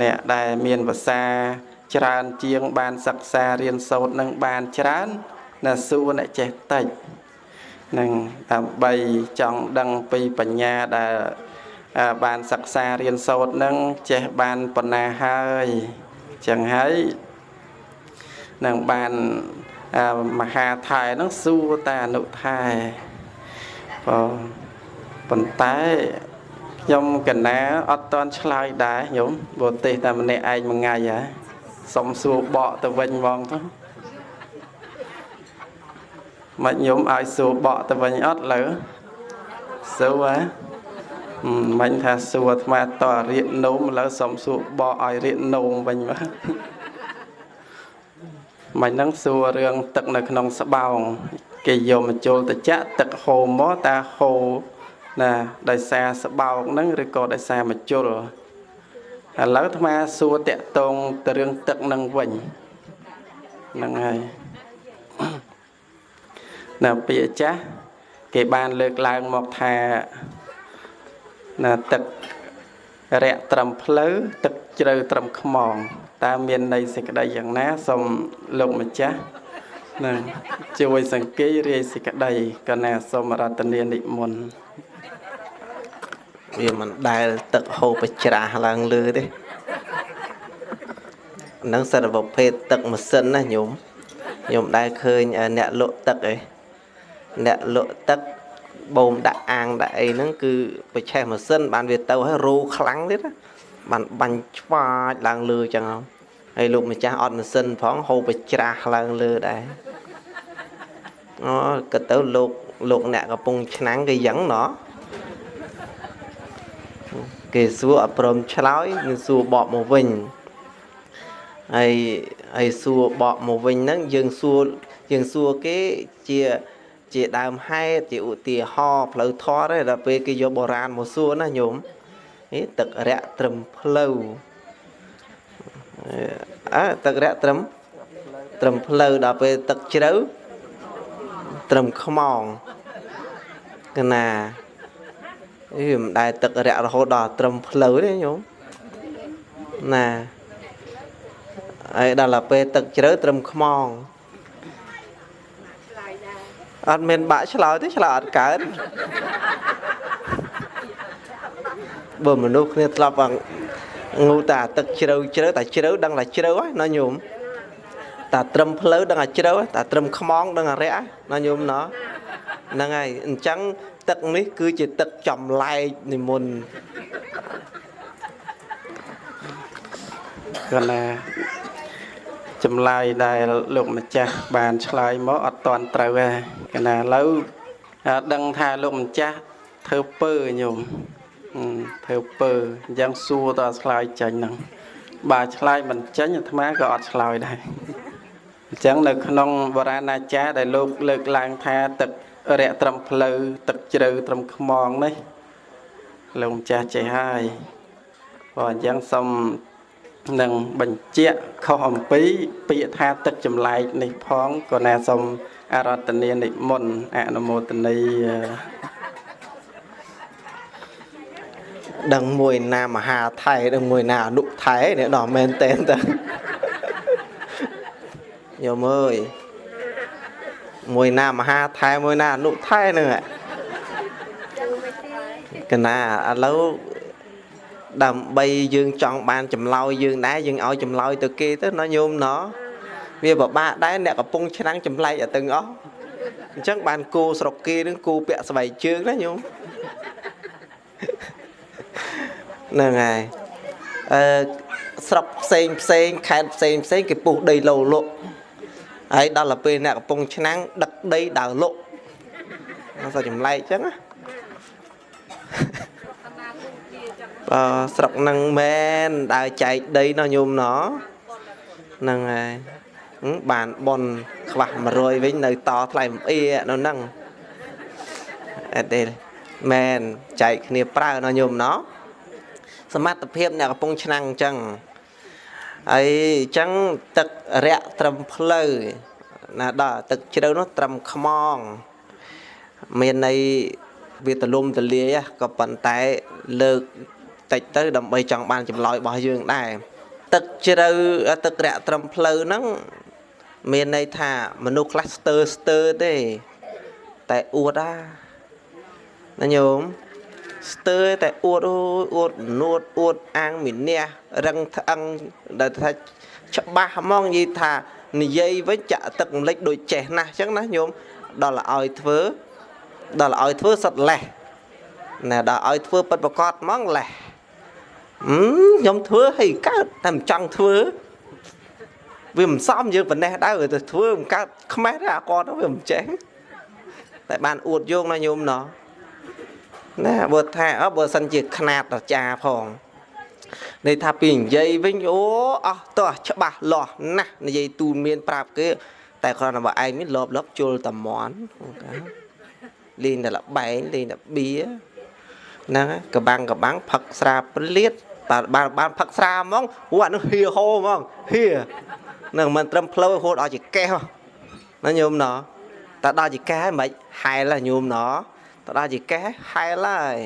អ្នកដែលមានភាសាច្រើនជាង បានសិក្សារៀនសូត្រនឹងបានច្រើនណាសួរអ្នកចេះតិចនឹងដើម្បីចង់ដឹងពីបញ្ញាដែលបានសិក្សារៀនសូត្រនឹងចេះបានប៉ុណ្ណាហើយចឹងហើយនឹងបានមហាថែនឹងសួរតែអនុថែបងប៉ុន្តែ ខ្ញុំកណាអត់តន់ឆ្លើយដែរញោមបរទេសតែម្នាក់ឯងមួយថ្ងៃហ៎សុំសួរបកទៅវិញហ្មងទៅមកញោមឲ្យសួរបកទៅវិញអត់លើសួរហ៎មិនថាសួរអាត្មាតរៀកនោមឥឡូវសុំសួរបកឲ្យរៀកនោមវិញមកមិនហ្នឹងសួររឿងទឹកនៅក្នុងស្បោង គេយកមកចូលទៅចាក់ទឹកហូរមកតាហូរ ណាដោយសារស្បោកហ្នឹងឬក៏ដោយសារមជុលឥឡូវអាត្មាសួរតាក់តងទៅរឿងទឹកហ្នឹងវិញហ្នឹងហើយណាពាក្យចាស់គេបានលើកឡើងមកថាណាទឹករយៈត្រឹមផ្លូវទឹកជ្រៅត្រឹមខ្មងតើមានន័យសេចក្តីយ៉ាងណាសូមលោកម្ចាស់នឹងជួយសង្កេតរាយសេចក្តីកណាសូមរតនានិមន្ត វាមិនដែលទឹកហូរប្រច្រាស់ឡើងលើទេនឹងសារប្រភេទទឹកម៉ាស៊ីនណាញោមញោមដែលឃើញអ្នកលក់ទឹកឯអ្នកលក់ទឹកបូមដាក់អាងដាក់អីហ្នឹងគឺបច្ឆេះម៉ាស៊ីនបានវាទៅហើយរੂខ្លាំងទៀតណាបានបាញ់ឆ្វាចឡើងលើចឹងហើយលោកម្ចាស់អត់ម៉ាស៊ីនផងហូបបច្រាស់ឡើងលើដែរអូក៏ទៅលោកលោកអ្នកកំពុងឆ្នាំងគេយ៉ាងណោះ គេសួរអត់ព្រមឆ្លើយនឹងសួរបកមកវិញហើយហើយសួរបកមកវិញហ្នឹងយើងសួរយើងសួរគេជាជាដើមហេតុជាឧទាហរណ៍ផ្លូវធរទេដល់ពេលគេយកបុរាណមកសួរណាញោមហេទឹករយៈត្រឹមផ្លូវអើទឹករយៈត្រឹមត្រឹមផ្លូវដល់ពេលទឹកជ្រៅត្រឹមខ្មងកណា អីមិនដែលទឹករយៈរហូតដល់ត្រឹមផ្លូវទេញោមណាហើយដល់ពេលទឹកជ្រៅត្រឹមខ្មងអត់មានបាក់ឆ្លើយទេឆ្លើយអត់កើតបើមនុស្សគ្នាធ្លាប់ងូតាទឹកជ្រៅជ្រៅតែជ្រៅដឹងតែជ្រៅហើយណាញោមតាត្រឹមផ្លូវដឹងតែជ្រៅតាត្រឹមខ្មងដឹងតែរយៈណាញោមណោះហ្នឹងហើយអញ្ចឹង ទឹកនេះគឺជាទឹកចម្លែកនិមន្តគាត់ណាចម្លើយដែលលោកម្ចាស់បានឆ្លើយមកអត់តន់ត្រូវទេកណាឥឡូវដឹងថាលោកម្ចាស់ធ្វើពើញោមធ្វើពើអញ្ចឹងសួរតើឆ្លើយចាញ់ហ្នឹងបើឆ្លើយមិនចាញ់អាត្មាក៏អត់ឆ្លើយដែរអញ្ចឹងនៅក្នុងបរាណាចារដែលលោកលើកឡើងថាទឹក រយៈត្រឹមផ្លូវទឹកជ្រៅត្រឹមខ្មងនេះលោកម្ចាស់ចេះហើយបើអញ្ចឹងសូមនឹងបញ្ជាក់ខុសអំពី ពាក្យថាទឹកចម្លែកនេះផងក៏ណាសូមអរតនានិមន្តអនុមោទនីដឹងមួយណាមហាថៃដឹងមួយណាអនុថៃនេះដល់មែនតែនតើយោមអើយ មួយណាមហាថៃមួយណាអនុថៃហ្នឹងកណាឥឡូវដើម្បីយើងចង់បានចម្លើយយើងដែរយើងឲ្យចម្លើយទៅគេទៅណាញោមណោះវាពិបាកដែរអ្នកកំពុងឆ្នាំងចម្លែកឲ្យទាំងអស់អញ្ចឹងបានគូស្រុកគេនឹងគូពាក់ស្បែកជើងណាញោមហ្នឹងហើយអឺស្រុកផ្សេងផ្សេងខេត្តផ្សេងផ្សេងគេពុះដីលោលក់ ហើយដល់ទៅពេលអ្នកកំពុងឆ្នាំងដឹកដីដើរលក់សោះចម្លែកអញ្ចឹងណាបើស្រុកនឹងមែនដើរចែកដីណោះញោមណោះហ្នឹងហើយបានបនខ្វះ100វិញនៅតថ្លៃអំអៀនៅហ្នឹងអត់ទេមែនចែកគ្នាប្រើណោះញោមណោះសមត្ថភាពអ្នកកំពុងឆ្នាំងអញ្ចឹង ហើយអញ្ចឹងទឹករយៈត្រឹមផ្លូវណាដល់ទឹកជ្រៅនោះត្រឹមខ្មងមានន័យវាទលំទលាយក៏ប៉ុន្តែលើកតិចទៅដើម្បីចង់បានចម្លើយរបស់យើងដែរទឹកជ្រៅទឹករាក់ត្រឹមផ្លូវហ្នឹងមានន័យថាមនុស្សខ្លះស្ទើស្ទើទេតែអួតអាណាញោម ស្ទើតែអួតអូអួតនួតអួតអាំងមីនះរឹងថ្អឹងដែលថាច្បាស់ហ្មងនិយាយថានិយាយវិញចាក់ទឹកម្លេចដូចចេះណាស់អញ្ចឹងណាញោមដល់ឲ្យធ្វើដល់ឲ្យធ្វើសុតលេះណែដល់ឲ្យធ្វើពិតប្រកបហ្មងលេះខ្ញុំធ្វើឲ្យកើតតែមិនចង់ធ្វើវាមិនសមយើងប៉ុណ្ណេះដែរទៅធ្វើមិនកើតខ្មេះដែរអាគាត់វាមិនចេះតែបានអួតយកណាញោមណោះ ណាបើថាអបើសិនជាຂ្នាតអាចារ្យផងន័យថាពីនិយាយវិញអូអស់តោះច្បាស់លាស់ណាស់និយាយទូនមានប្រាប់គេ តែគ្រាន់តែបើឯងមានលបលបជុលតែមន់លេងតែលបែងលេងតែបៀហ្នឹងកបាំងកបាំងផឹកស្រាព្រលៀតបាទបានបានផឹកស្រាហ្មងហួរអានោះហៀហោហ្មងហៀនឹងមិនត្រឹមផ្លូវហូតដល់ជាកេះណាញោមណោះតែដល់ជាកេះមិនហែលញោមណោះ ទៅដល់ជាកេះហែលហើយ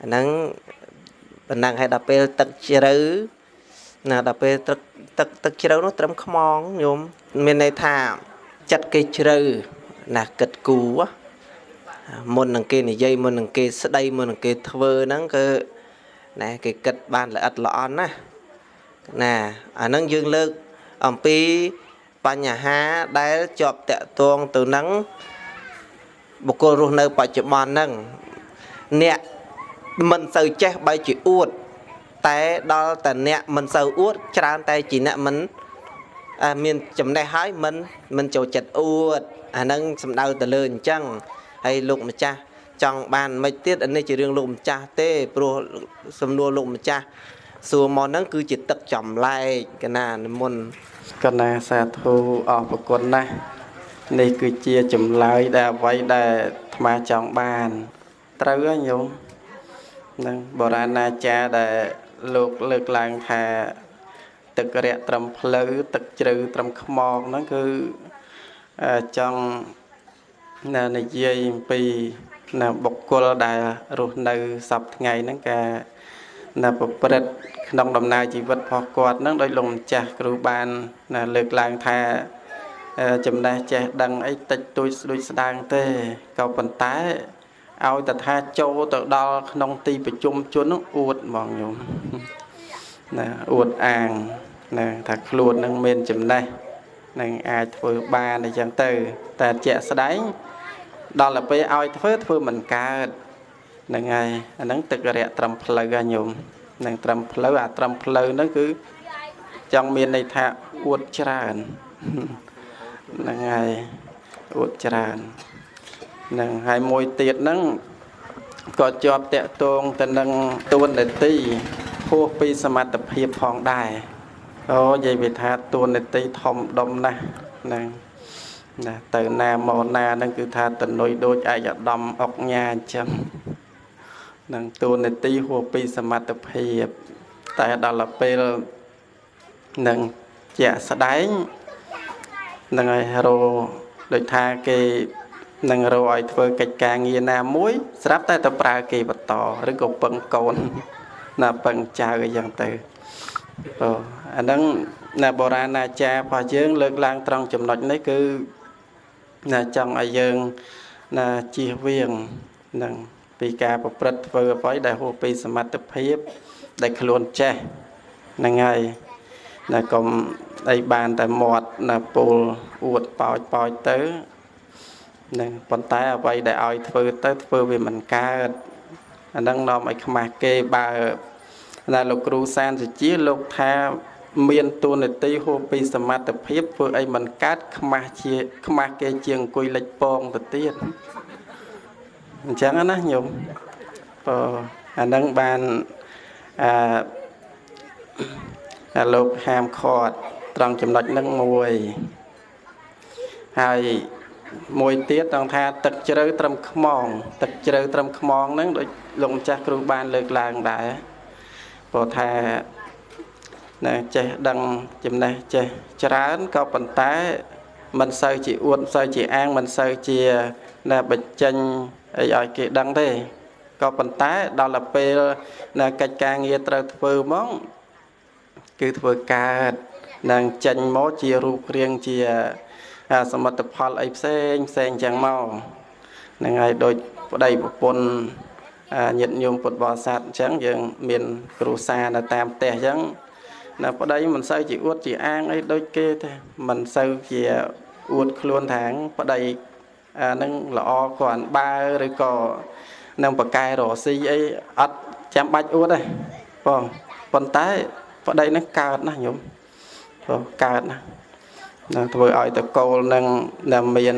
អាហ្នឹងប៉ុណ្ណឹងហើយដល់ពេលទឹកជ្រៅណាដល់ពេលទឹកទឹកទឹកជ្រៅនោះត្រឹមខ្មងញោមមានន័យថាចិត្តគេជ្រៅណាគិតគូមុននឹងគេនិយាយមុននឹងគេស្ដីមុននឹងគេធ្វើហ្នឹងគឺណាគេគិតបានល្អិតល្អន់ណាណាអាហ្នឹងយើងលើកអំពីបញ្ហាដែលជាប់តាក់ទងទៅនឹង បុគ្គលរស់នៅបច្ចុប្បន្នហ្នឹងអ្នកមិនសូវចេះបីជាអួត តែដល់តែអ្នកមិនសូវអួត ច្រើនតែជាអ្នកមិនមានចំណេះហើយមិនមិនចូលចិត្តអួតអាហ្នឹងសំដៅទៅលើអញ្ចឹងហើយលោកម្ចាស់ចង់បានមិនទៀតនេះជារឿងលោកម្ចាស់ទេព្រោះសំណួរលោកម្ចាស់សួរមកហ្នឹងគឺជាទឹកចម្លែកកណានិមន្តកណាសាធុអរប្រគុណណាស់ នេះគឺជាចម្លើយដែលអ្វីដែលអាត្មាចង់បាន ត្រូវហើយញោមនឹងបុរាណអាចារ្យដែលលោកលើកឡើងថា ទឹករយៈត្រឹមផ្លូវទឹកជ្រៅត្រឹមខ្មងហ្នឹងគឺចង់និយាយអំពីនៅបុគ្គលដែលរស់នៅសពថ្ងៃហ្នឹងការនៅប្រព្រឹត្តក្នុងដំណើរជីវិតរបស់គាត់ហ្នឹងដោយលោកម្ចាស់គ្រូបានលើកឡើងថា ចំណេះចេះដឹងអីតិចតួចស្ដួចស្ដាងទេក៏ប៉ុន្តែឲ្យតថាចូលទៅដល់ក្នុងទីប្រជុំជននោះអួតហ្មងញោមណាអួតអាងណាថាខ្លួននឹងមានចំណេះនឹងអាចធ្វើបានអញ្ចឹងទៅ តែជាក់ស្ដែងដល់ទៅពេលឲ្យធ្វើធ្វើមិនកើតហ្នឹងហើយអាហ្នឹងទឹករយៈត្រឹមផ្លូវហ្នឹងញោមនឹងត្រឹមផ្លូវអាត្រឹមផ្លូវហ្នឹងគឺចង់មានន័យថាអួតច្រើន ហ្នឹងហើយអួតច្រើនហ្នឹងហើយមួយទៀតហ្នឹងក៏ជាប់តាក់ទងទៅនឹងទួនាទីហួសពីសមត្ថភាពផងដែរអូនិយាយវាថាទួនាទីធំដុំណាស់ហ្នឹងណាទៅណាមកណាហ្នឹងគឺថាតនុយដូចឯកឧត្តមអុកញ៉ាអញ្ចឹងនឹងទួនាទីហួសពីសមត្ថភាព តែដល់ពេលនឹងជាក់ស្ដែង នឹងឲ្យរោដូចថាគេនឹងរោឲ្យធ្វើកិច្ចការងារណាមួយ ស្រាប់តែទៅប្រើគេបន្តឬក៏ពឹងកូន ណាពឹងចៅអីចឹងទៅអូអាហ្នឹងណាបុរាណអាចារ្យរបស់យើង លើកឡើងត្រង់ចំណុចនេះគឺណាចង់ឲ្យយើងណាជៀសវាងនឹងពីការប្រព្រឹត្តធ្វើអ្វីដែលហួសពីសមត្ថភាព ដែលខ្លួនចេះហ្នឹងហើយ ណាកុំអីបានតែមាត់ណាពូលអួតប៉ោចប៉ោចទៅនឹងប៉ុន្តែអ្វីដែលឲ្យធ្វើទៅធ្វើវាមិនកើតអាហ្នឹងនាំឲ្យខ្មាស់គេបើណាលោកគ្រូសានសុជាលោកថាមានទូនាទីហួសពីសមត្ថភាពធ្វើអីមិនកើតខ្មាស់ជាខ្មាស់គេជាងអង្គុយលិចពងទៅទៀតអញ្ចឹងណាញោមបើអានឹងបានអឺ លោកហាមឃាត់ត្រង់ចំណុចនឹងមួយហើយមួយទៀតត្រង់ថាទឹកជ្រៅត្រឹមខ្មង ទឹកជ្រៅត្រឹមខ្មងហ្នឹងដូចលោកម្ចាស់គ្រូបានលើកឡើងដែរព្រោះថាណាចេះដឹងចំណេះចេះច្រើនក៏ប៉ុន្តែមិនសូវជាអួតមិនសូវជាអាងមិនសូវជាណាបញ្ចេញអីឲ្យគេដឹងទេក៏ប៉ុន្តែដល់ទៅពេលនៅកិច្ចការងារត្រូវធ្វើមក គឺធ្វើកើតនឹងចេញមកជារូបរាងជាសមិទ្ធផលអីផ្សេងផ្សេងចឹងមកហ្នឹងហើយដូចប្តីប្រពន្ធញាតិញោមពុទ្ធបរិស័ទអញ្ចឹងយើង មាន គ្រូសានៅតាមផ្ទះអញ្ចឹងណាប្តីមិនសូវជាអួតជាអាងអីដូចគេទេមិនសូវជាអួតខ្លួនថាងប្តីអានឹងល្អគ្រាន់បើឬក៏នឹងបកែរស៊ីអីអត់ចាំបាច់អួតទេបងប៉ុន្តែ ប្តីនឹងកើតណាស់ញោមបងកើតណាស់នឹងធ្វើឲ្យតកូលនឹងដែលមាន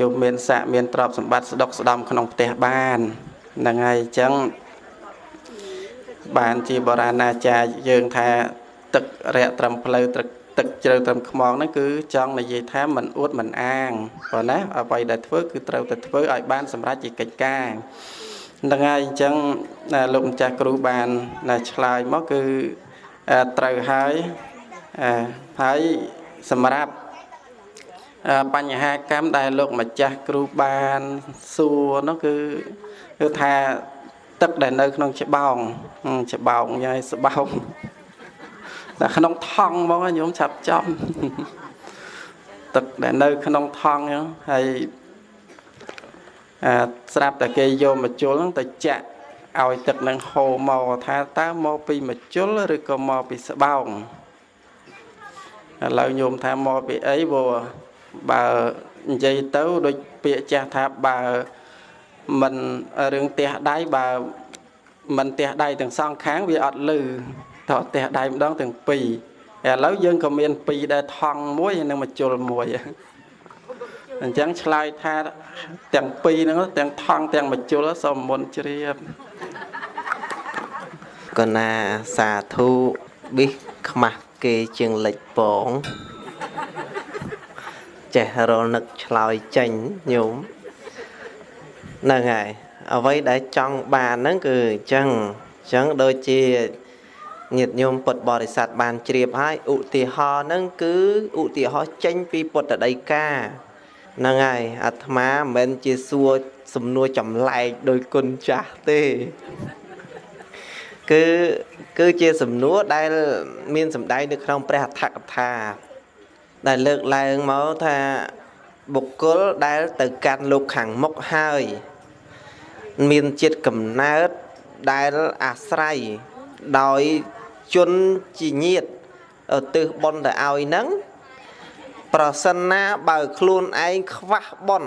យកមានស័កមានទ្រព្យសម្បត្តិស្ដុកស្ដំក្នុងផ្ទះបានហ្នឹងហើយអញ្ចឹងបានជាបរាណាចារ្យយើងថាទឹករយៈត្រឹមផ្លូវទឹកទឹកជ្រៅត្រឹមខ្មងហ្នឹងគឺចង់និយាយថាមិនអួតមិនអាងប៉ុណ្ណាអ្វីដែលធ្វើគឺត្រូវតែធ្វើឲ្យបានសម្រេចជាកិច្ចការ ហ្នឹងហើយអញ្ចឹងលោកម្ចាស់គ្រូបានឆ្លើយមកគឺត្រូវហើយហើយសម្រាប់បញ្ហាកម្មដែលលោកម្ចាស់គ្រូបានសួរនោះគឺគឺថាទឹកដែលនៅក្នុងច្បោងច្បោងយាយស្បោងតែក្នុងថង់មកញោមឆាប់ចំទឹកដែលនៅក្នុងថង់ហ្នឹងហើយអា ស្រាប់តែគេយកមកជុលហ្នឹងទៅចាក់ឲ្យទឹកនឹងហូរមកថាតើមកពីមជុលឬក៏មកពីស្បោងឥឡូវញោមថាមកពីអីព្រោះបើនិយាយទៅដូចពាក្យចាស់ថាបើមិនរឿងទះដៃបើមិនទះដៃទាំងសងខាងវាអត់លឺតទះដៃម្ដងទាំងពីរឥឡូវយើងក៏មានពីរដែលថង់មួយនិងមកជុលមួយ អញ្ចឹងឆ្លើយថាទាំងពីរហ្នឹងទាំងថង់ទាំងមជុលសូមមុនជ្រាបកណាសាធុប៊ីខ្មាស់គេជាងលិចពងចេះរលនឹកឆ្លើយចេញញោមហ្នឹងហើយអ្វីដែលចង់បានហ្នឹងគឺអញ្ចឹងអញ្ចឹងដូចជាញាតិញោមពុទ្ធបរិស័ទបានជ្រាបហើយឧទាហរណ៍ហ្នឹងគឺឧទាហរណ៍ចេញពីពុទ្ធដីកា ហ្នឹងហើយអាត្មាមិនមែនជាសួរសំណួរចម្លែកដោយគុណចាស់ទេគឺគឺជាសំណួរដែល មានសម្ដែងនៅក្នុងព្រះអដ្ឋកថា ដែលលើកឡើងមកថាបុគ្គលដែលទៅកាន់លោកខាងមុខហើយ មានចិត្តកំណើតដែលអាស្រ័យដោយជនជាញាតទិសបនទៅឲ្យនឹង ប្រសិនណាបើខ្លួនឯងខ្វះបន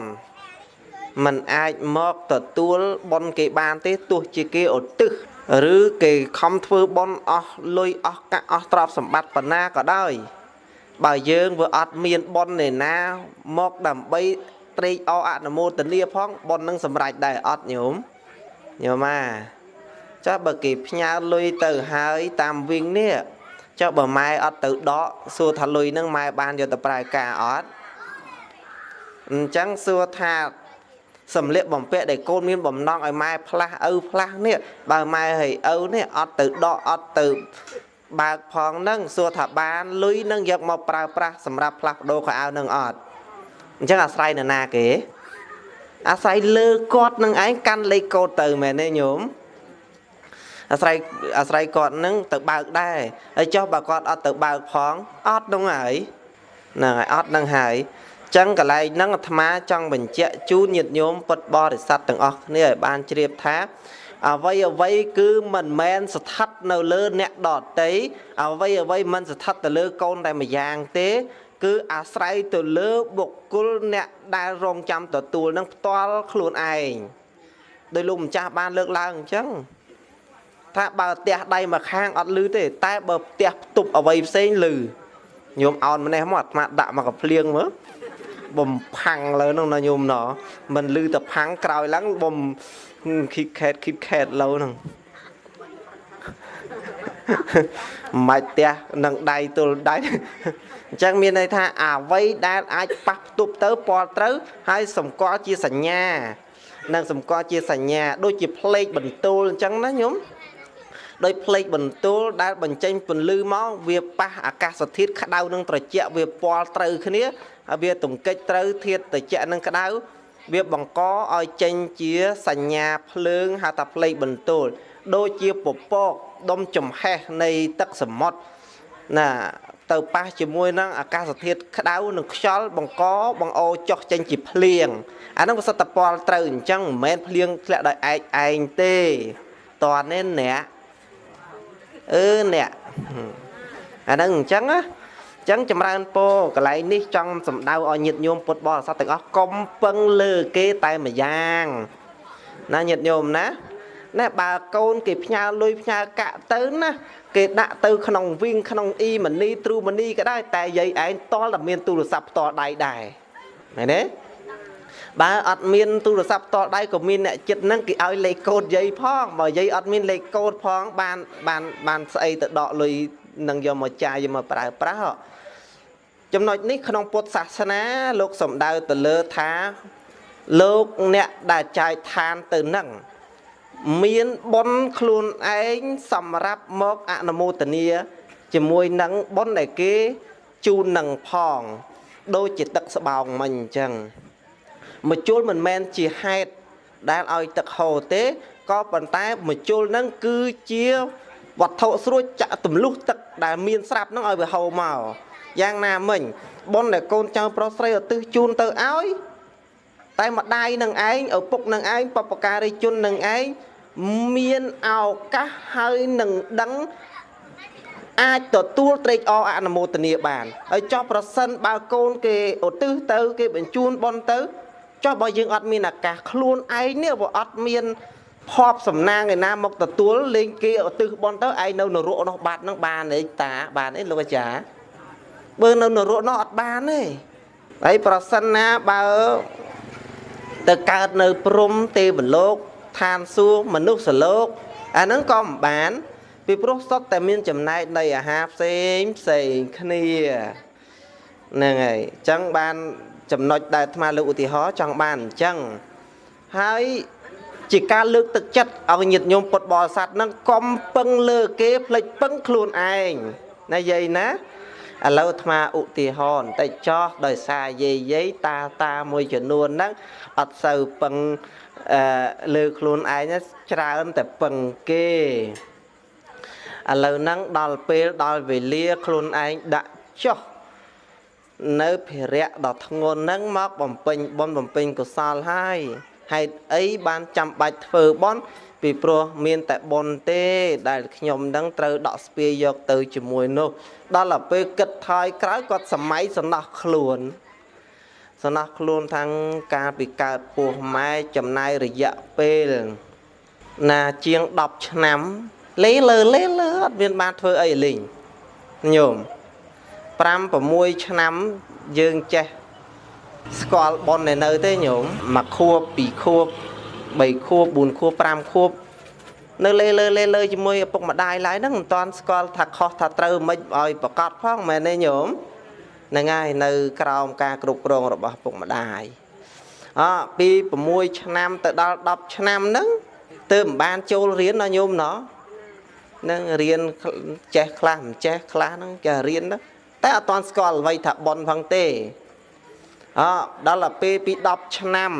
มันអាចមកទទួលបនគេបានទេទោះជាគេឧទ្ទិសឬគេខំធ្វើបនអស់លុយអស់កាក់អស់ទ្រព្យសម្បត្តិប៉ុណ្ណាក៏ដោយបើយើងវាអត់មានបនឯណាមកដើម្បីត្រេកអរអនុមោទនាផងបននឹងសម្រេចដែរអត់ញោមញោមអាចាស់បើគេផ្ញើលុយទៅហើយតាមវិញនេះ ចុះបើម៉ែអត់ទៅដកសួរថាលុយនឹងម៉ែបានយកទៅប្រើការអត់អញ្ចឹងសួរថាសំលៀកបំពាក់ដែលកូនមានបំណងឲ្យម៉ែផ្លាស់ឪផ្លាស់នេះបើម៉ែឲ្យឪនេះអត់ទៅដកអត់ទៅបើកផងនឹងសួរថាបានលុយនឹងយកមកប្រើប្រាស់សម្រាប់ផ្លាស់ប្ដូរខោអាវនឹងអត់អញ្ចឹងអាស្រ័យនរណាគេអាស្រ័យលើគាត់នឹងឯងកាន់លេខកូដទៅមែនទេញោម អាស្រ័យអាស្រ័យគាត់នឹងទៅបើកដែរហើយចុះបើគាត់អត់ទៅបើកផងអត់នឹងហើយហ្នឹងហើយអត់នឹងហើយចឹងកន្លែងហ្នឹងអាត្មាចង់បញ្ជាក់ជូនញាតិញោមពុទ្ធបរិស័ទទាំងអស់គ្នាឲ្យបានជ្រាបថាអ្វីអ្វីគឺមិនមែនស្ថិតនៅលើអ្នកដតីអ្វីអ្វីមិនស្ថិតទៅលើកូនតែម្យ៉ាងទេ គឺអាស្រ័យទៅលើបុគ្គលអ្នកដែលរងចាំទទួលនឹងផ្ទាល់ខ្លួនឯងដោយលោកម្ចាស់បានលើកឡើងអញ្ចឹង ថាបើផ្ទះដៃមួយខាងអត់លឺទេ តែបើផ្ទះផ្ទប់អ្វីផ្សេងលឺញោមអោនម្នេះមកអាត្មាដាក់មកកភ្លៀងមើលបំផាំងលើនោះណាញោមណមិនលឺតែផាំងក្រោយឡើងបំគីបខេតគីបខេតលោហ្នឹងម៉ាច់ផ្ទះនឹងដៃទល់ដៃអញ្ចឹងមានន័យថាអ្វីដែលអាចប៉ះផ្ទប់ទៅពណ៌ត្រូវហើយសម្គាល់ជាសញ្ញានិងសម្គាល់ជាសញ្ញា ដូចជាផ្លេកបន្ទោលអញ្ចឹងណាញោម ដោយផ្លេកបន្ទោលដែលបញ្ចេញពន្លឺមកវាប៉ះអាកាសធាតុក្តៅនិងត្រជាក់វាពណ៌ត្រូវគ្នាហើយវាទង្គិចត្រូវធាតុត្រជាក់និងក្តៅវាបង្កឲ្យចេញជាសញ្ញាភ្លើងហៅថាផ្លេកបន្ទោលដូចជាពពកដុំចំហេះនៃទឹកសមុទ្រណាទៅប៉ះជាមួយនឹងអាកាសធាតុក្តៅនិងខ្យល់បង្កបង្អោចុះចេញជាភ្លៀងអានឹងវាសិតតពលត្រូវអញ្ចឹងមិនមែនភ្លៀងធ្លាក់ដោយឯកឯងទេតើនេះអ្នក អឺអ្នកអានឹងអញ្ចឹងណាអញ្ចឹងចម្រើនពរកន្លែងនេះចង់សម្ដៅឲ្យញាតិញោមពុទ្ធបរិស័ទទាំងអស់កុំពឹងលើគេតែម្យ៉ាងណាញាតិញោមណាណែបើកូនគេផ្ញើលុយផ្ញើកាក់ទៅណាគេដាក់ទៅក្នុងវិញក្នុងអ៊ីម៉ានីទ្រូម៉ានីក៏ដែរតែយាយឯងតល់តែមានទូរស័ព្ទផ្ទាល់ដៃដែរមែនទេ បើអត់មានទូរស័ព្ទផ្ទាល់ដៃក៏មានអ្នកចិត្តហ្នឹងគេឲ្យលេខកូដយាយផងបើយាយអត់មានលេខកូដផងបានបានបានស្អីទៅដកលុយនឹងយកមកចាយយកមកប្រើប្រាស់ចំណុចនេះក្នុងពុទ្ធសាសនា លោកសំដៅទៅលើថាលោកអ្នកដែលចាយឋានទៅនឹងមានបុណ្យខ្លួនឯងសម្រាប់មកអនុមោទនាជាមួយនឹងបុណ្យដែលគេជូននឹងផង ដូចជាទឹកស្បោងមិញអញ្ចឹង មជុលមិនមែនជាហេតុដែលឲ្យទឹកហូរទេក៏ប៉ុន្តែមជុលហ្នឹងគឺជាវត្ថុស្រួចចាក់ទម្លុះទឹកដែលមានស្រាប់ហ្នឹងឲ្យវាហូរមកយ៉ាងណាមិញបុណ្យដែលកូនចៅប្រុសស្រីឧទ្ទិសជូនទៅឲ្យតែម្ដាយនឹងឯងឪពុកនឹងឯងបពការីជននឹងឯងមានឱកាសហើយនឹងដឹងអាចទទួលត្រេកអរអនុមោទនាបានហើយចោះប្រសិនបើកូនគេឧទ្ទិសទៅ គេបញ្ជូនបន់ទៅ ចោះបើយើងអត់មានឱកាសខ្លួនឯងនេះបើអត់មានភ័ព្វសំណាងឯណាមកទទួលលេងគេឧទ្ទិសបន់ទៅឯងនៅនរកនោះបាត់នឹងបានទេតាបានទេលោកអាចារ្យបើនៅនរកនោះអត់បានទេហើយប្រសិនណាបើទៅកើតនៅព្រំទេវលោកឋានសួគ៌មនុស្សលោកអាហ្នឹងក៏មិនបាន ពីព្រោះសុទ្ធតែមានចំណែកនៃអាហារផ្សេងផ្សេងគ្នាហ្នឹងហើយអញ្ចឹងបាន ចំណុចដែលអាត្មាលើកឧទាហរណ៍ចង់បានអញ្ចឹងហើយជាការលើកទឹកចិត្តឲ្យញាតិញោមពុទ្ធបរិស័ទហ្នឹងកុំពឹងលើគេផ្លេចពឹងខ្លួនឯងណាយាយណាឥឡូវអាត្មាឧទាហរណ៍បន្តិចចោះដោយសារយាយយាយតាតាមួយចំនួនហ្នឹងអត់សូវពឹងអឺលើខ្លួនឯងច្រើនតែពឹងគេឥឡូវហ្នឹងដល់ពេលដល់វេលាខ្លួនឯងដាក់ចុះ នៅភារៈដ៏ធ្ងន់ហ្នឹងមកបំពេញបុណ្យបំពេញកុសលហើយហេតុអីបានចាំបាច់ធ្វើបុណ្យពីព្រោះមានតែបុណ្យទេ ដែលខ្ញុំនឹងត្រូវដកស្ពាយយកទៅជាមួយនោះ ដល់ទៅពេលគិតថយក្រោយគាត់សម័យសំណោះខ្លួនសំណោះខ្លួនខាងការពីកើតពោះម៉ែចំណាយរយៈពេលណាជាង10ឆ្នាំលេលើលេលើអត់មានបានធ្វើអីលេងញោម 5 6ឆ្នាំយើងចេះស្គាល់ប៉ុននៅទេញោមមួយខួបពីរខួប3ខួប4ខួប5ខួបនៅលេលើលេលើជាមួយឪពុកម្ដាយឡើយហ្នឹងមិនតាន់ស្គាល់ថាខុសថាត្រូវមិនឲ្យប្រកាសផងមែនទេញោមហ្នឹងហើយនៅក្រោមការគ្រប់គ្រងរបស់ពុកម្ដាយអពី6ឆ្នាំទៅដល់10ឆ្នាំហ្នឹងទើបមិនបានចូលរៀនណាញោមណោះនឹងរៀនចេះខ្លះមិនចេះខ្លះហ្នឹងគេរៀនណា តែអត់ទាន់ស្គាល់អ្វីថាប៉ុនផងទេអដល់ទៅពេលពី10ឆ្នាំ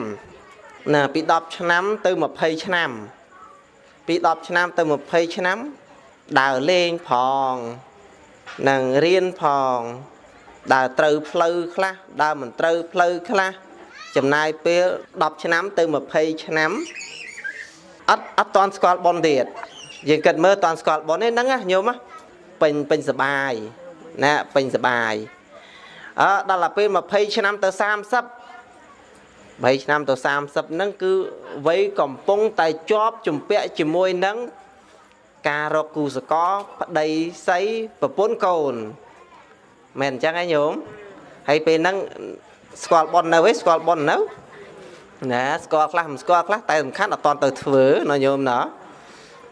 ណាពី10ឆ្នាំទៅ20ឆ្នាំ ពី10ឆ្នាំទៅ20ឆ្នាំដើរលេងផងនឹងរៀនផងដើរត្រូវផ្លូវខ្លះដើរមិនត្រូវផ្លូវខ្លះចំណាយពេល10ឆ្នាំទៅ20ឆ្នាំអត់អត់តាន់ស្គាល់ប៉ុនទៀតយើងគិតមើលតាន់ស្គាល់ប៉ុនទេហ្នឹងណាញោមពេញពេញសបាយ ណាពេញសបាយអើដល់ទៅពេល20ឆ្នាំទៅ30 3ឆ្នាំទៅ30ហ្នឹងគឺវ័យកំពុងតែជាប់ជំពាក់ជាមួយនឹងការរកគូសកលប្តីស្អីប្រពន្ធកូនមែនអញ្ចឹងឯងញោមហើយពេលហ្នឹងស្គាល់ប៉ុននៅឯងស្គាល់ប៉ុននៅណាស្គាល់ខ្លះមិនស្គាល់ខ្លះតែសំខាន់អត់តទៅធ្វើណាញោមណា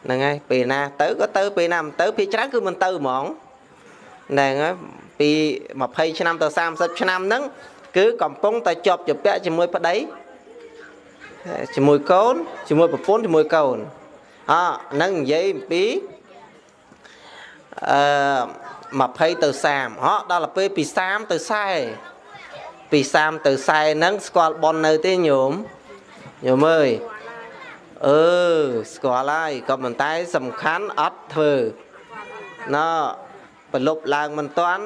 ហ្នឹងហើយពេលណាទៅក៏ទៅពេលណាមិនទៅពេលច្រើនគឺមិនទៅហ្មង ហ្នឹងហើយពី20ឆ្នាំទៅ30ឆ្នាំហ្នឹងគឺកំពុងតែជាប់ជាពាក់ជាមួយប្តីជាមួយកូនជាមួយប្រពន្ធជាមួយកូនអហ្នឹងនិយាយអំពីអឺ20ទៅ30ហ៎ដល់ទៅពេលពី30ទៅ40ពី30ទៅ40ហ្នឹងស្គាល់ប៉ុននៅទេញោមញោមអើយអឺស្គាល់ហើយក៏ប៉ុន្តែសំខាន់អត់ធ្វើណ៎ ប្រលប់ឡើងមិនតាន់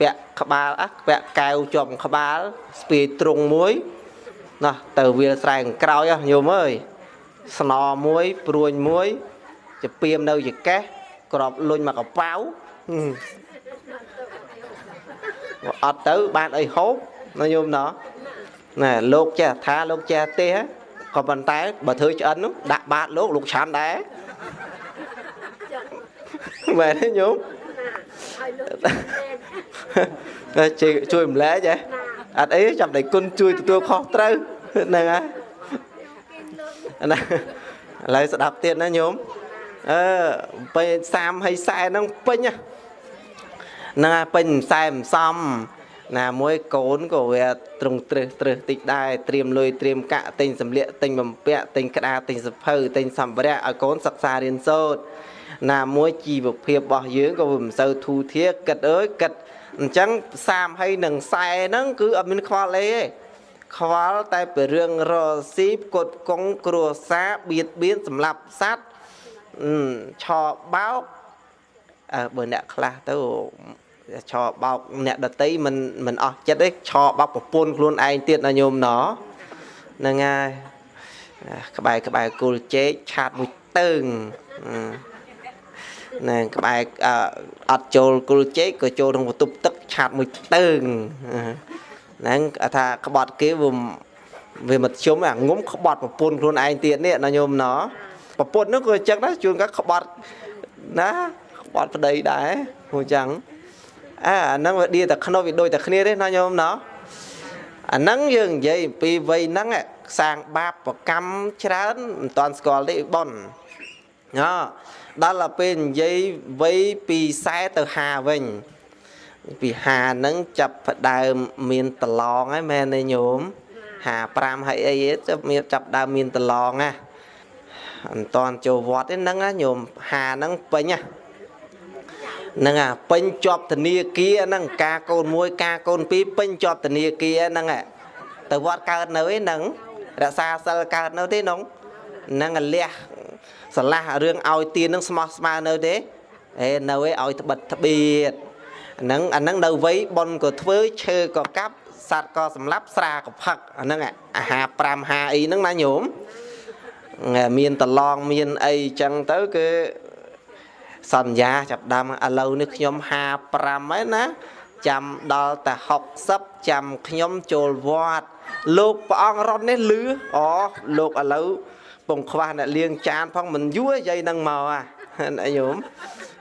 ពាក់ក្បាលអះពាក់កែវជាប់ក្បាលស្ពាយទ្រុងមួយណោះទៅវាលស្រែខាងក្រោយញោមអើយស្នមួយព្រួញមួយចពៀមនៅចកេះក្របលុញមកកប៉ៅអត់ទៅបានអីហូបណាញោមណោះណែលោកចេះថាលោកចេះទេក៏ប៉ុន្តែបើធ្វើឆ្អិននោះដាក់បាតលោកលោកឆាន់ដែរមែនទេញោម ជួយជួយរំលែកហ៎អត់អីចាំដៃគុណជួយទទួលខុសត្រូវហ្នឹងហើយណាឥឡូវស្ដាប់ទៀតណាញោមអឺពេល30ហើយ40ហ្នឹងពេញហ្នឹងហើយពេញខ្សែមិនសមណាមួយកូនក៏វាត្រង់ត្រឹសត្រឹសតិចដែរត្រៀមលុយត្រៀមកាក់ទិញសម្លៀកទិញបំពាក់ទិញក្តារទិញសភៅទិញសម្ភារៈឲ្យកូនសិក្សារៀនសូត្រ ណាមួយជីវភាពរបស់យើងក៏មិនសូវធូរធារគិតអើយគិតអញ្ចឹង30ហើយនឹង40ហ្នឹងគឺអត់មានខ្វល់អីទេខ្វល់តែពីរឿងរស៊ីផ្គត់កង់គ្រួសារបៀតបៀនសម្រាប់សัตว์ឆោបោកអើបើអ្នកខ្លះទៅឆោបោកអ្នកដតីមិនមិនអស់ចិត្តទេឆោបោកប្រពន្ធខ្លួនឯងទៀតណាញោមណហ្នឹងហើយក្បែរក្បែរគល់ជែកឆាតមួយតើង ណែក្បែរអត់ចូលគល់ជែកក៏ចូលក្នុងបន្ទប់ទឹកឆាតមួយតើងហ្នឹងថាក្បត់គេវាវាមធ្យមអាងុំក្បត់ប្រពន្ធខ្លួនឯងទៀតនេះណាញោមណប្រពន្ធនោះក៏អញ្ចឹងដែរជួនកាក្បត់ណាក្បត់ប្តីដែរព្រោះអញ្ចឹងអើអាហ្នឹងវាឌីតែខ្នោះវាដូចតែគ្នាទេណាញោមណអាហ្នឹងយើងនិយាយអំពីវ័យហ្នឹងសាងបាបប្រកម្មច្រើនមិនតាន់ស្គាល់ទេប៉ុនណ ដល់ទៅពេលនិយាយវ័យពី40ទៅ50វិញពី50ហ្នឹងចាប់ផ្ដើមមានតឡងហើយមែនទេញោម55ហើយអីទៅមានចាប់ដើមមានតឡងណាអត់តន់ចូលវត្តទេហ្នឹងណាញោម50ហ្នឹងពេញណាហ្នឹងអាពេញជាប់ធនាគារហ្នឹងការកូនមួយការកូនពីរពេញជាប់ធនាគារហ្នឹងទៅវត្តកើតនៅឯហ្នឹងរក្សាសិលកើតនៅទេនោះហ្នឹងលះ ស្រឡះរឿងឲ្យទៀននឹងស្មោះស្មើនៅទេអេនៅឯឲ្យត្បិតត្បៀតហ្នឹងអាហ្នឹងនៅវ័យប៉ុនក៏ធ្វើឈើក៏កាប់សត្វក៏សម្លាប់ស្រាក៏ផឹកអាហ្នឹងអាហារ5ហាអីហ្នឹងណាញោមមានតឡងមានអីចឹងទៅគឺសន្យាចាប់ដើមឥឡូវនេះខ្ញុំ55ហើយណាចាំដល់តែ60ចាំខ្ញុំចូលវត្តលោកព្រះអង្គរត់នេះលឺអូលោកឥឡូវ ពងខ្វះអ្នកលៀងចានផងមិនយូរយាយនឹងមកអាញោម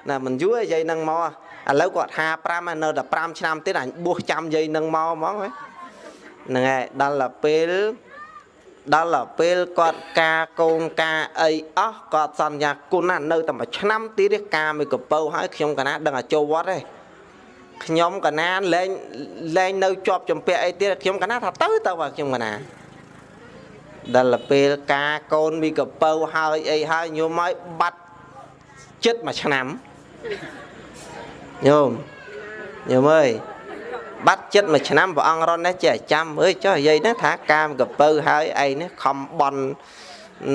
ណាមិនយូរយាយនឹងមកឥឡូវគាត់55នៅតែ5ឆ្នាំទៀតអញបួសចាំយាយនឹងមកហ្មងហ្នឹងហើយដល់ទៅពេលដល់ទៅពេលគាត់ការកូនការអីអស់គាត់សន្យាគុណណានៅតែមួយឆ្នាំទៀតទេការមួយកពៅហើយខ្ញុំកណាដឹងឲ្យចូលវត្តទេខ្ញុំកណាលែងលែងនៅជាប់ចម្ពាក់អីទៀតខ្ញុំកណាថាទៅទៅខ្ញុំកណា ដល់ពេលការកូនមីកពៅហើយអីហើយញោមឲ្យបាត់ចិត្តមួយឆ្នាំញោមញោមអើយបាត់ចិត្តមួយឆ្នាំព្រះអង្គរននេះចេះចាំអើយចុះនិយាយហ្នឹងថាកាមកពៅហើយឯងនេះខំបន់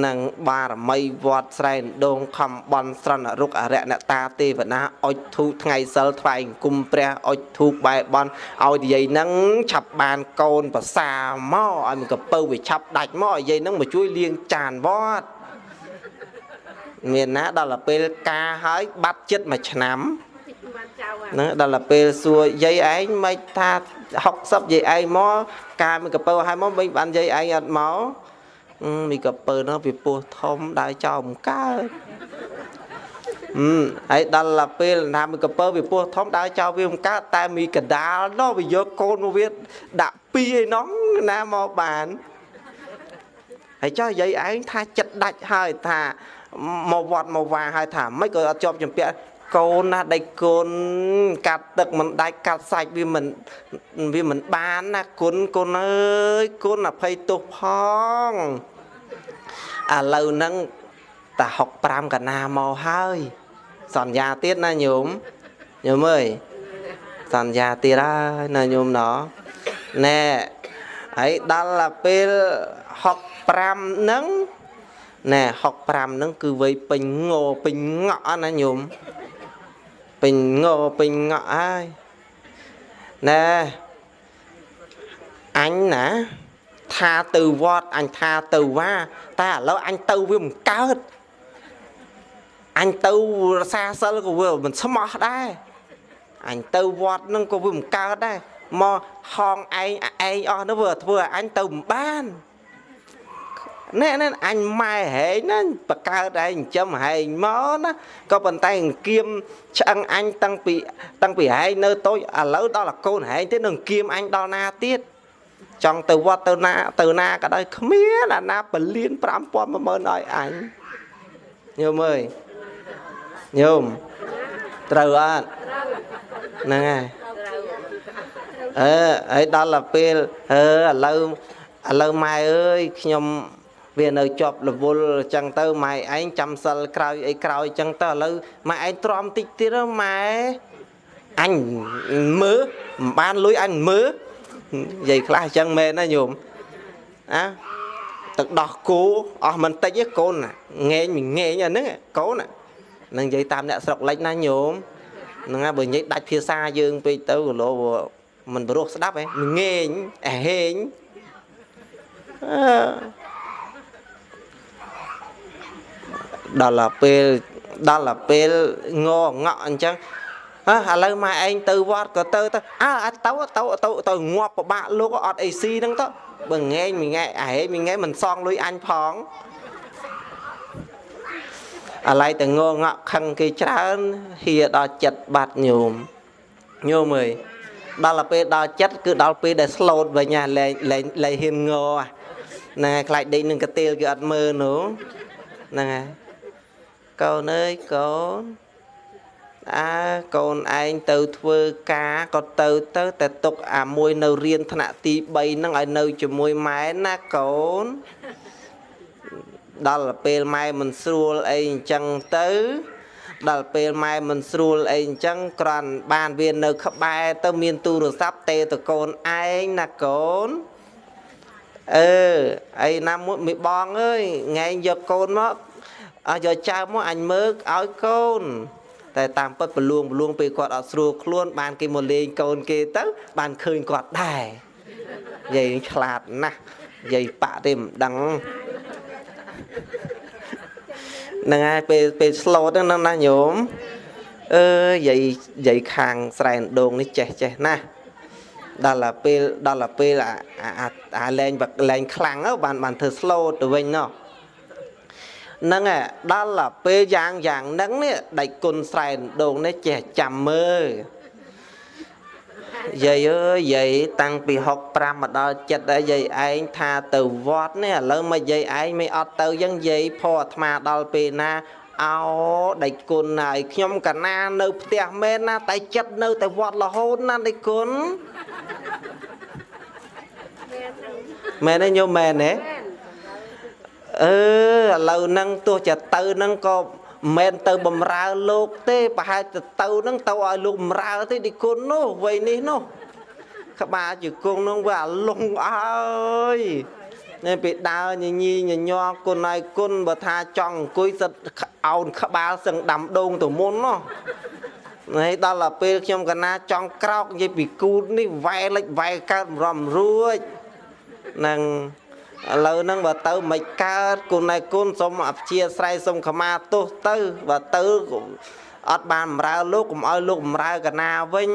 នឹងបារមីវត្តស្រែនដងខំបន់ស្រណរុកអរិយអ្នកតាទេវតាអុចធូបថ្ងៃសិលថ្វាយអង្គមព្រះអុចធូបបែបន់ឲ្យនិយាយហ្នឹងឆាប់បានកូនប្រសាមកឲ្យមិនកពៅវាឆាប់ដាច់មកឲ្យនិយាយហ្នឹងមកជួយលាងចានវត្តមានណាដល់ទៅពេលការហើយបាត់ចិត្តមួយឆ្នាំហ្នឹងដល់ទៅពេលសួរយាយឯងមិនថា60យាយឯងមកការមិនកពៅឲ្យមកមិនបានយាយឯងអត់មក មីកពើនោះវាពោះធំដើរចោលមិនកើតអឺហើយដល់ទៅពេលណាមីកពើវាពោះធំដើរចោលវាមិនកើតតែមីកដាលនោះវាយកកូនមកវាដាក់ពីឯនោះណាមកបានហើយចុះយាយឯងថាចិត្តដាច់ហើយថាមកវត្តមកវាហើយថាមិនក៏អត់ជាប់ចម្ពាក់ កូនណាដៃកូនកាត់ទឹកមិនដាច់កាត់សាច់វាមិនវាមិនបានណាគុណគុណអើយគុណអភ័យទោសផងឥឡូវហ្នឹងតា65កណាមកហើយសន្យាទៀតណាញោមញោមអើយសន្យាទៀតហើយណាញោមណោណែហើយដល់ពេល65ហ្នឹងណែ65ហ្នឹងគឺវ័យពេញងោពេញងក់ណាញោម ពេញងោពេញងក់ហើយណែអញណាថាទៅវត្តអញថាទៅវ៉ាតែឥឡូវអញទៅវាមិនកើតអញទៅរសាសិលក៏វាមិនស្មោះដែរអញទៅវត្តនឹងក៏វាមិនកើតដែរមកហងឯងឯងអស់នោះវាធ្វើឲ្យអញទៅមិនបាន ណែណែអញម៉ែហែងណាបកើតឯងចិញ្ចឹមហែងមកណាក៏ប៉ុន្តែអង្គៀមឆ្អឹងអញតាំងពីតាំងពីហែងនៅតូចឥឡូវដល់កូនហែងទៀតនឹងគៀមអញដល់ណាទៀតចង់ទៅវត្តទៅណាទៅណាក៏ដោយគ្មានអាណាពលាន5000 10000ឲ្យអញញោមអើយញោមត្រូវអត់ហ្នឹងហើយអឺហើយដល់ទៅពេលអឺឥឡូវឥឡូវម៉ែអើយខ្ញុំ វានៅជាប់រវល់អញ្ចឹងទៅម៉ែឯងចាំសិលក្រោយអីក្រោយអញ្ចឹងទៅឥឡូវម៉ែឯងទ្រាំតិចទៀតម៉ែអញមើលមិនបានលុយអញមើលនិយាយខ្លះអញ្ចឹងមែនណាញោមអាទឹកដោះគោអស់មិនតិចទេកូនងែងមិនងែងអាហ្នឹងកូននឹងនិយាយតាមអ្នកស្រុកលិចណាញោមហ្នឹងហើយបើនិយាយដាច់ភាសាយើងពេកទៅគលោមិនព្រោះស្ដាប់ហ៎ងែងអាហេងអឺ ដល់ពេលដល់ពេលងងក់អញ្ចឹងហ៎ឥឡូវម៉ែឯងទៅវត្តក៏ទៅទៅអើទៅទៅទៅទៅងាប់ប្របាក់លោកអត់អីស៊ីហ្នឹងទៅបើងែងមួយងែអាហេមួយងែមិនសងលុយអញផងអាឡ័យតែងងក់ខឹងគេច្រើនហៀដល់ចិត្តបាត់ញោមញោមអើយដល់ពេលដល់ចិត្តគឺដល់ពេលដែលស្លូតវិញណាលែងលែងលែងហ៊ានងហ្នឹងហើយខ្លាចដេកនឹងកទៀលគេអត់មើលនោះហ្នឹងហើយ កូនអើយកូនអើកូនឯងទៅធ្វើការក៏ទៅទៅតែទុកអាមួយនៅរៀនថ្នាក់ទី3ហ្នឹងឲ្យនៅជាមួយម៉ែណាកូនដល់ពេលម៉ែមិនស្រួលអីអញ្ចឹងទៅ ដល់ពេលម៉ែមិនស្រួលអីអញ្ចឹងគ្រាន់បានវានៅក្បែរទៅមានទូរស័ព្ទទេតកូនឯងណាកូនអឺអីណាមួយមីបងអើយថ្ងៃយកកូនមក អើយកចៅមកអញមើលឲ្យកូន តែតាមពិតប្រលួងប្រលួងពេលគាត់អត់ស្រួលខ្លួន បានគេមកលេងកូនគេទៅ បានឃើញគាត់ដែរយាយឆ្លាតណាស់យាយបាក់ទេមិនដឹងហ្នឹងហើយពេលពេលស្លូតហ្នឹងណាញោមអឺយាយយាយខាងស្រែនដងនេះចេះចេះណាស់ដល់តែពេលដល់តែពេលអាអាលែងលែងខ្លាំងបានបានធ្វើ slow ទៅវិញណោះ ហ្នឹងឯដល់តែពេលយ៉ាងយ៉ាងហ្នឹងនេះដៃគុណស្រែនដងនេះចេះចាំមើលយាយអើយយាយតាំងពី65មកដល់ចិត្តហើយយាយឯងថាទៅវត្តនេះឥឡូវមកយាយឯងមិនអត់ទៅយ៉ាងយាយផអាត្មាដល់ពេលណាអោដៃគុណហើយខ្ញុំកណានៅផ្ទះមែនណាតែចិត្តនៅតែវត្តរហូតណាដៃគុណមែនទេញោមមែនទេ អឺឥឡូវហ្នឹងទោះជាទៅហ្នឹងក៏មិនទៅបំរើលោកទេប្រហែលទៅទៅហ្នឹងទៅឲ្យលោកបំរើទេឌីគុណនោះវ័យនេះនោះក្បាលជង្គង់នោះវាអាលងអើយនេះពេលដើរញញីញញ័រគុណឲ្យគុណបើថាចង់អង្គុយសិតអោនក្បាលសឹងដាំដូងទៅមុននោះហើយដល់ទៅពេលខ្ញុំកណាចង់ក្រោកនិយាយពីគូតនេះវ៉ែលិចវ៉ែកើតរំរួចនឹង ឥឡូវហ្នឹងបើទៅមិនកើតគុណឯគុណសូមអព្យាស្រ័យសូមខមាទោសទៅបើទៅអត់បានបំរើលោកកុំឲ្យលោកបំរើកណាវិញ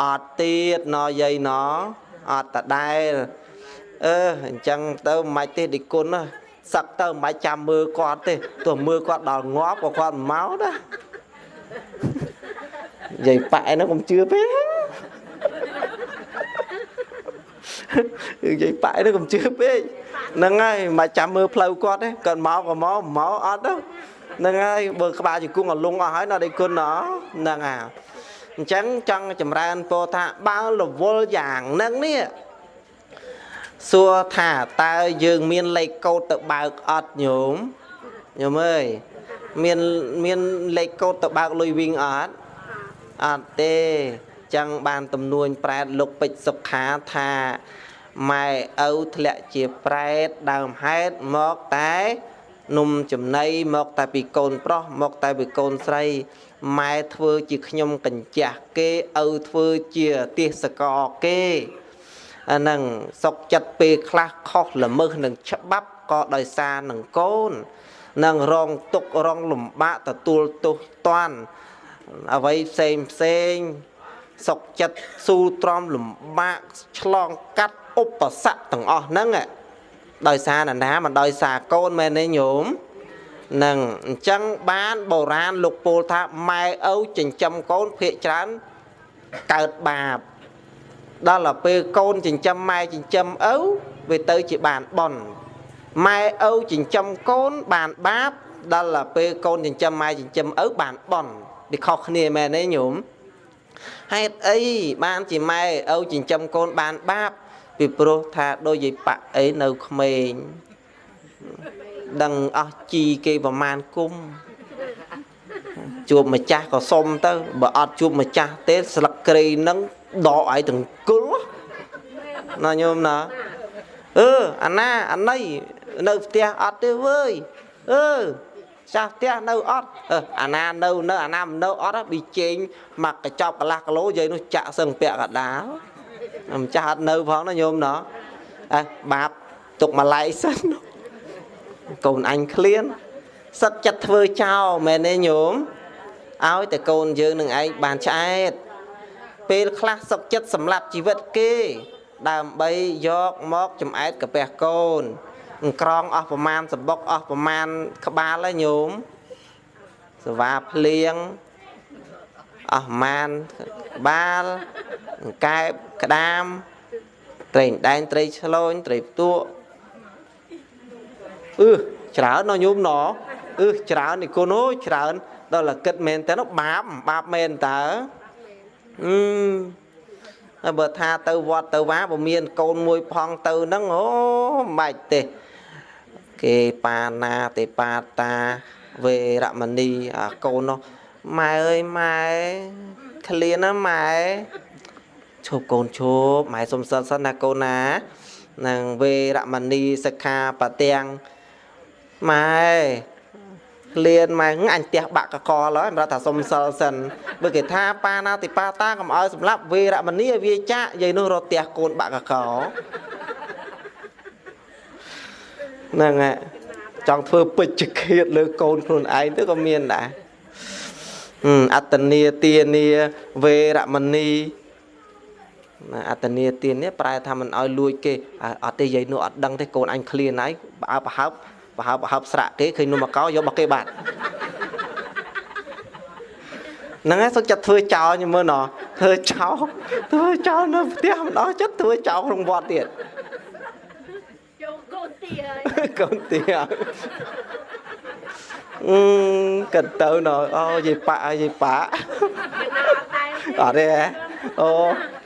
អត់ទៀតណយាយណអត់តដែលអឺអញ្ចឹងទៅមិនទេឌីគុណណាសឹកទៅមិនចាំមើលគាត់ទេទោះមើលគាត់ដល់ងាប់ក៏គាត់មកណាយាយប៉ែហ្នឹងកុំជឿពេក យាយប៉ែហ្នឹងកុំជឿពេកហ្នឹងហើយមិនចាំមើលផ្លូវគាត់ទេគាត់មកក៏មកមកអត់ទៅហ្នឹងហើយបើក្បាលជង្គង់ឲ្យលងអស់ហើយណាដេគុណណហ្នឹងហើយអញ្ចឹងចង់ចម្រើនពោថាបើរវល់យ៉ាងហ្នឹងនេះសួរថាតើយើងមានលេខកូដទៅបើកអត់ញោមញោមអើយមានមានលេខកូដទៅបើកលុយវិញអត់អត់ទេ ចឹងបានទំនួញប្រែតលោកពេជ្រសុខាថាម៉ែឪធ្លាក់ជាប្រែតដើមហេតុមកតែនំចំណីមកតែពីកូនប្រុសមកតែពីកូនស្រីម៉ែធ្វើជាខ្ញុំកញ្ចាស់គេឪធ្វើជាទេសកលគេអាហ្នឹងសុកចិត្តពេលខ្លះខុសល្មើសនឹងច្បាប់ក៏ដោយសារនឹងកូននឹងរងទុក្ខរងលំបាកទទួលទោសតាន់អ្វីផ្សេងផ្សេង សុកចិត្តស៊ូទ្រាំលំបាកឆ្លងកាត់ឧបសគ្គទាំងអស់ហ្នឹងដោយសារណាណាមិនដោយសារកូនមែនទេញោមនឹងអញ្ចឹងបានបុរាណលោកពោលថាម៉ែឪចិញ្ចឹមកូនភាកច្រើនកើតបាបដល់ទៅពេលកូនចិញ្ចឹមម៉ែចិញ្ចឹមឪវាទៅជាបានបន់ម៉ែឪចិញ្ចឹមកូនបានបាបដល់ទៅពេលកូនចិញ្ចឹមម៉ែចិញ្ចឹមឪបានបន់វាខុសគ្នាមែនទេញោម ហេតុអីបានជាម៉ែឪចិញ្ចឹមកូនបានបាបពីព្រោះថាដូចយាយប៉ាក់អីនៅក្មេងដឹងអស់ជីគេប្រមាណគុំជួបម្ចាស់ក៏សុំទៅបើអត់ជួបម្ចាស់ទេស្លឹកគ្រៃនឹងដកឲ្យទាំងគល់ណាញោមណាអឺអាណាអាណៃនៅផ្ទះអត់ទេវើយអឺ ចាស់ផ្ទះនៅអត់អឺអាណានៅនៅអាណាមិននៅអត់ប៊ីជែងមកកញ្ចប់កន្លះគីឡូយាយនោះចាក់សឹងពាក់កដាលម្ចាស់អត់នៅផងណាញោមណោះអើបាបទុកម្លាយសិនកូនអញឃ្លានសឹកចិត្តធ្វើចោលមែនទេញោមឲ្យតែកូនយើងនឹងឯងបានឆ្អែតពេលខ្លះសុកចិត្តសម្លាប់ជីវិតគេ ដើម្បីយកមកចំអែតកាពះកូន ក្រងអស់ប្រមាណសបុកអស់ប្រមាណក្បាលហើយញោមសវាភ្លៀងអស់ប្រមាណក្បាលកែបក្តាម ត្រីដែនត្រីឆ្លូញត្រីផ្ទក់អឺច្រើនណញោមណអឺច្រើននេះគុណអូច្រើនដល់តែគិតមែនតើបាបបាបមែនតើអឺហើយបើថាទៅវត្តទៅវាបើមានកូនមួយផងទៅហ្នឹងអូមិនបាច់ទេ គេបាណាទេបាតាវេរមណីអាកូននោះម៉ែអើយម៉ែឃ្លានណាម៉ែឈប់កូនឈប់ម៉ែសុំសិនសិនណាកូនណានឹងវេរមណីសិក្ខាបទាំងម៉ែក្លៀនម៉ែអញផ្ទះបាក់កកលហើយសម្រាប់ថាសុំសិលសិនបើគេថាប៉ាណាតិប៉ាតាកុំឲ្យសម្រាប់វេរមណីឲ្យវាចាក់យាយនោះរត់ផ្ទះកូនបាក់កក ហ្នឹងហើយចង់ធ្វើពេជ្ជឃាតលើកូនខ្លួនឯងទៅក៏មានដែរអត្តនីទានាវេរមណីណាអត្តនីទាននេះប្រែថាមិនឲ្យលួចគេអត់ទេយាយនោះអត់ដឹងទេកូនអញឃ្លានហើយបើអើប្រហើបប្រហើបប្រហើបស្រាក់គេឃើញនំមកកោយករបស់គេបាត់ហ្នឹងហើយសុខចិត្តធ្វើចោលញមើលណោះធ្វើចោលធ្វើចោលនៅផ្ទះមិនអស់ចិត្តធ្វើចោលក្នុងវត្តទៀត ចូលកូនទាហើយកូនទាអឺកិនទៅណោអូយាយប៉ាយាយប៉ាអត់ទេអូ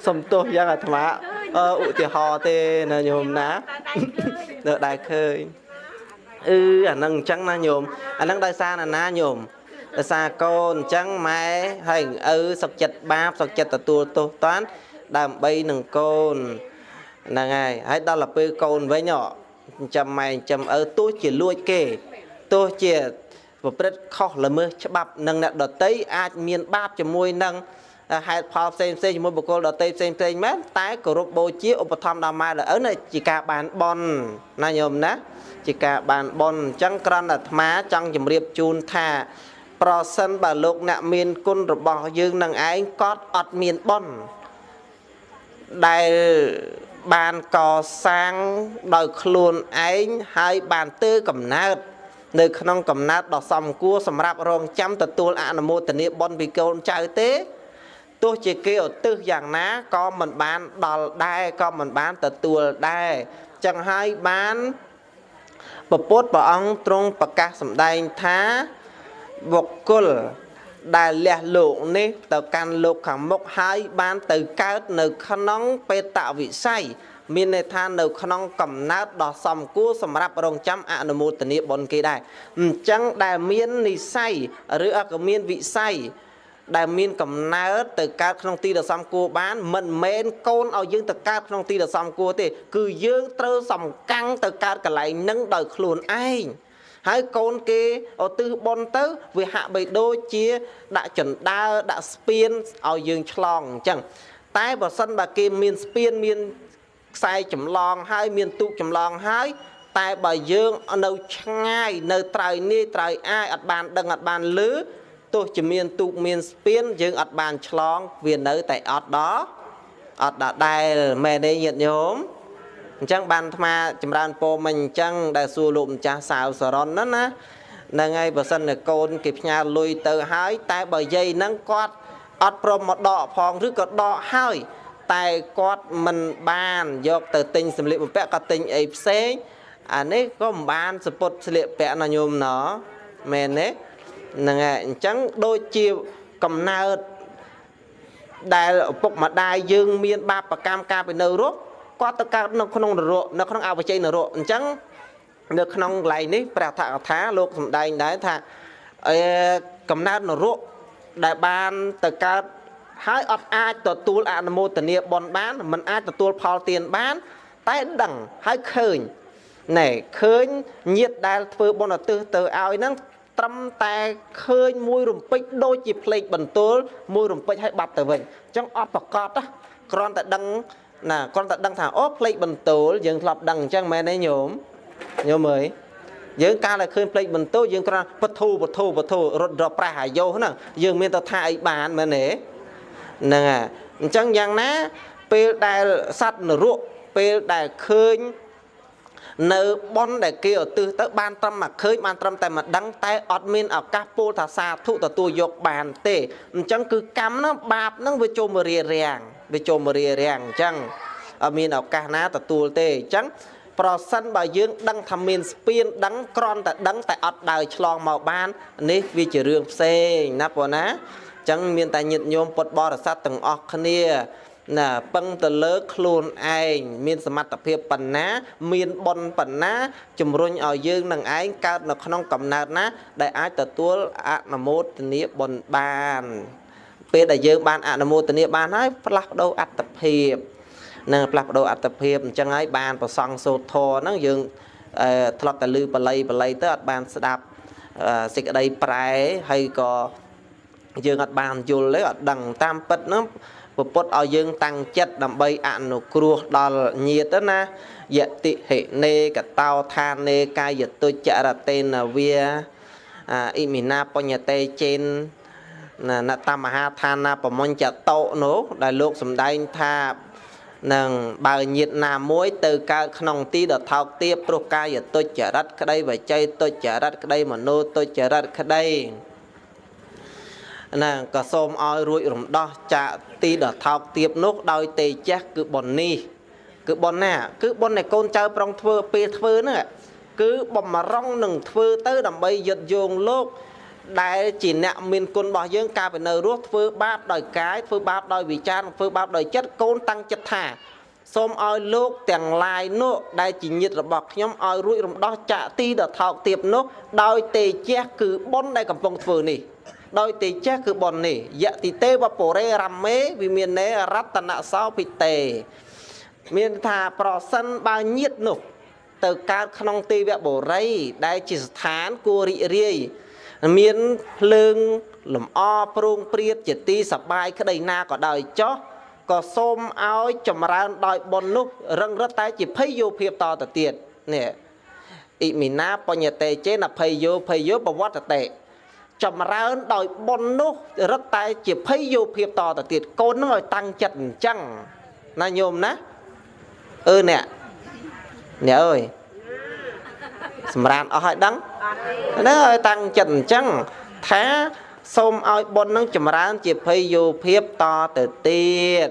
សំទោសយ៉ាងអាត្មាអឺឧទាហរណ៍ទេណាញោមណានៅដែរឃើញអឺអាហ្នឹងអញ្ចឹងណាញោមអាហ្នឹងដោយសារណាណាញោមដោយសារកូនអញ្ចឹងម៉ែហើយឪសុកចិត្តបាបសុកចិត្តទទួលទោសតាន់ដើម្បីនឹងកូនហ្នឹងហើយហើយដល់ទៅពេលកូនវិញ ចិញ្ចឹមម៉ែចិញ្ចឹមឪទោះជាលួចគេទោះជាប្រព្រឹត្តខុសល្មើសច្បាប់នឹងអ្នកដតីអាចមានបាបជាមួយនឹងហេតុផលផ្សេងផ្សេងជាមួយបុគ្គលដតីផ្សេងផ្សេងមែនតែគោរពបូជាឧបត្ថម្ភដល់ម៉ែដល់ឪនេះជាការបានបន់ណាញោមណាជាការបានបន់អញ្ចឹងក្រណអាត្មាចង់ជម្រាបជូនថាប្រសិនបើលោកអ្នកមានគុណរបស់យើងនឹងឯងក៏អត់មានបន់ដែល បានកសាងដោយខ្លួនឯងហើយបានទើកំណើតនៅក្នុងកំណើតដ៏សមគួរសម្រាប់រងចាំទទួលអនុមោទនាបុណ្យពីកូនចៅទេទោះជាគេឧទ្ទិសយ៉ាងណាក៏មិនបានដល់ដែរក៏មិនបានទទួលដែរចឹងហើយបានពពុទ្ធព្រះអង្គទ្រង់ប្រកាសសម្ដែងថាបុគ្គល ដែលលះលោកនេះទៅកាន់លោកខាងមុខហើយបានទៅកើតនៅក្នុងបេតវិស័យមានន័យថានៅក្នុងកំណើតដ៏សមគួរសម្រាប់រងចាំអនុមោទនាបុណ្យគេដែរអញ្ចឹងដែលមាននិស័យឬក៏មានវិស័យដែលមានកំណើតទៅកើតក្នុងទីដ៏សំគួរបាន មិនមែនកូនឲ្យយើងទៅកើតក្នុងទីដ៏សំគួរទេ គឺយើងត្រូវសំកាំងទៅកើតកន្លែងនឹងដោយខ្លួនឯង ហើយកូនគេឧទ្ទិសបុណ្យទៅវាហាក់បីដូចជា ដាក់ចណ្ដើរដាក់ស្ពានឲ្យយើងឆ្លងអញ្ចឹងតែបើសិនបើគេមានស្ពានមានខ្សែចម្លងហើយមានទូកចម្លងហើយតែបើយើងនៅឆ្ងាយនៅត្រើយនេះត្រើយអាយអត់បានដឹងអត់បានលឺទោះជាមានទូកមានស្ពានយើងអត់បានឆ្លង វានៅតែអត់ដល់អត់ដដែលមែនទេញាតិញោម អញ្ចឹងបានអាត្មាចម្រើនពរមិញអញ្ចឹងដែលសួរលោកម្ចាស់សាវសរនណាណាហ្នឹងហើយបើសិនតែកូនគេផ្ញើលុយទៅហើយ តែបើយាយហ្នឹងគាត់អត់ព្រមមកដកផងឬក៏ដកហើយតែគាត់មិនបានយកទៅទិញសម្លៀកបំពាក់ក៏ទិញអីផ្សេងអានេះក៏មិនបានសពុតស្លៀកពាក់ណាញោមណមែនទេហ្នឹងហើយអញ្ចឹងដូចជាកំណើតដែលឪពុកម្ដាយយើងមានបាបកម្មការពីនៅរស់ គាត់ទៅកើតនៅក្នុងនរកនៅក្នុងអវជ័យនរកអញ្ចឹងនៅក្នុងកន្លែងនេះព្រះថកថាលោកសំដែងដែរថាអឺកំណើតនរកដែលបានទៅកើតហើយអត់អាចទទួលអនុមោទនាបុណ្យបានមិនអាចទទួលផលទានបាន តែដឹងហើយឃើញណែឃើញញាតដែលធ្វើបុណ្យឧទ្ទិសទៅឲ្យហ្នឹងត្រឹមតែឃើញមួយរំពេចដូចជាផ្លេកបន្ទោលមួយរំពេចឲ្យបាត់ទៅវិញអញ្ចឹងអត់ប្រកបគ្រាន់តែដឹង ណាគ្រាន់តែដឹងថាអូផ្លេកបន្ទោលយើងធ្លាប់ដឹងអញ្ចឹងមែនទេញោមញោមអើយយើងកាលតែឃើញផ្លេកបន្ទោលយើងគ្រាន់ពធូពធូពធូរត់រប្រះអាយុហ្នឹងយើងមានទៅថាអីបានមែនទេហ្នឹងហើយអញ្ចឹងយ៉ាងណាពេលដែលសត្វនរកពេលដែលឃើញនៅប៉ុនដែលគេឧទ្ទិសទៅបានត្រឹមមកឃើញបានត្រឹមតែមកដឹងតែអត់មានឱកាសពោលថាសាធុទទួលយកបានទេអញ្ចឹងគឺកម្មហ្នឹងបាបហ្នឹងវាចូលមករារាំង វាចូលមករារាំងអញ្ចឹងអត់មានឱកាសណាទទួលទេអញ្ចឹងប្រសិនបើយើងដឹងថាមានស្ពានដឹងក្រន់តែដឹងតែអត់ដើរឆ្លងមកបាន នេះវាជារឿងផ្សេងណាបងណាអញ្ចឹងមានតែញាតិញោមពុទ្ធបរិស័ទទាំងអស់គ្នាណាពឹងទៅលើខ្លួនឯងមានសមត្ថភាពប៉ុណ្ណា មានបុណ្យប៉ុណ្ណាជំរុញឲ្យយើងនឹងឯងកើតនៅក្នុងកំណើតណា ដែលអាចទទួលអនុមោទនាបុណ្យបាន ពេលដែលយើងបានអនុមោទនាបានហើយផ្លាស់ប្ដូរអត្តភាពនឹងផ្លាស់ប្ដូរអត្តភាពអញ្ចឹងហើយបានប្រសង់សូត្រធរហ្នឹងយើងធ្លាប់តែឮបល័យបល័យទៅអត់បានស្ដាប់សេចក្តីប្រែហើយក៏យើងអត់បានយល់ទេអត់ដឹងតាមពិតហ្នឹងពុទ្ធឲ្យយើងតាំងចិត្តដើម្បីអនុគ្រោះដល់ញាតិណាយតិហិនេកតោឋានេកាយទុច្ចរតេនវាអ៊ីមីណាបញ្ញតេចេន ណតមហាឋានាប្រមញ្ចតោនោះដែលលោកសំដែងថានឹងបើញាតណាមួយ ទៅកើតក្នុងទីដ៏ថោកទាបព្រោះកាយទុច្ចរិតក្តីវច័យទុច្ចរិតក្តីមโนទុច្ចរិតក្តីណាក៏សូមឲ្យរួចរំដោះចាកទីដ៏ថោកទាបនោះដោយទេជះគឺប៉ុននេះ គឺប៉ុនណា គឺប៉ុនដែលកូនចៅប្រុងធ្វើពេលធ្វើហ្នឹងគឺបំរុងនឹងធ្វើទៅដើម្បីយឹតយោងលោក ដែលជាអ្នកមានគុណរបស់យើងកាលពីនៅរស់ធ្វើបាបដោយកាយធ្វើបាបដោយវិចារធ្វើបាបដោយចិត្តកូនតាំងចិត្តថាសូមឲ្យលោកទាំងឡាយនោះដែលជាញាតិរបស់ខ្ញុំឲ្យរួចរំដោះចាកទីដ៏ថោកទាបនោះដោយទេជះគឺបុណ្យដែលកំពុងធ្វើនេះដោយទេចេះគឺប៉ុននេះយតិទេវពរេរមេវិមាននេរតនសោភិតេមានថាប្រសិនបើញាតនោះទៅកើតក្នុងទេវបុរីដែលជាស្ថានគួររីករាយ មានភ្លើងលំអប្រងព្រាតជាទីសបាយក្តីណាក៏ដោយចោះក៏សូមឲ្យចម្រើនដោយបុណ្យនោះរឹងរឹតតែជាភ័យយោភាពតទៅទៀតនេះអ៊ីមីណាបញ្ញតេចេនភ័យយោភ័យយោបវត្តតេចម្រើនដោយបុណ្យនោះរឹតតែជាភ័យយោភាពតទៅទៀតកូននឹងឲ្យតាំងចិត្តអញ្ចឹងណាញោមណាអឺអ្នកអ្នកអើយ សម្រានអស់ឲ្យដឹងណាឲ្យតាំងចិត្តអញ្ចឹងថាសូមឲ្យបុណ្យនឹងចម្រើនជាភ័យយោភាពតទៅទៀត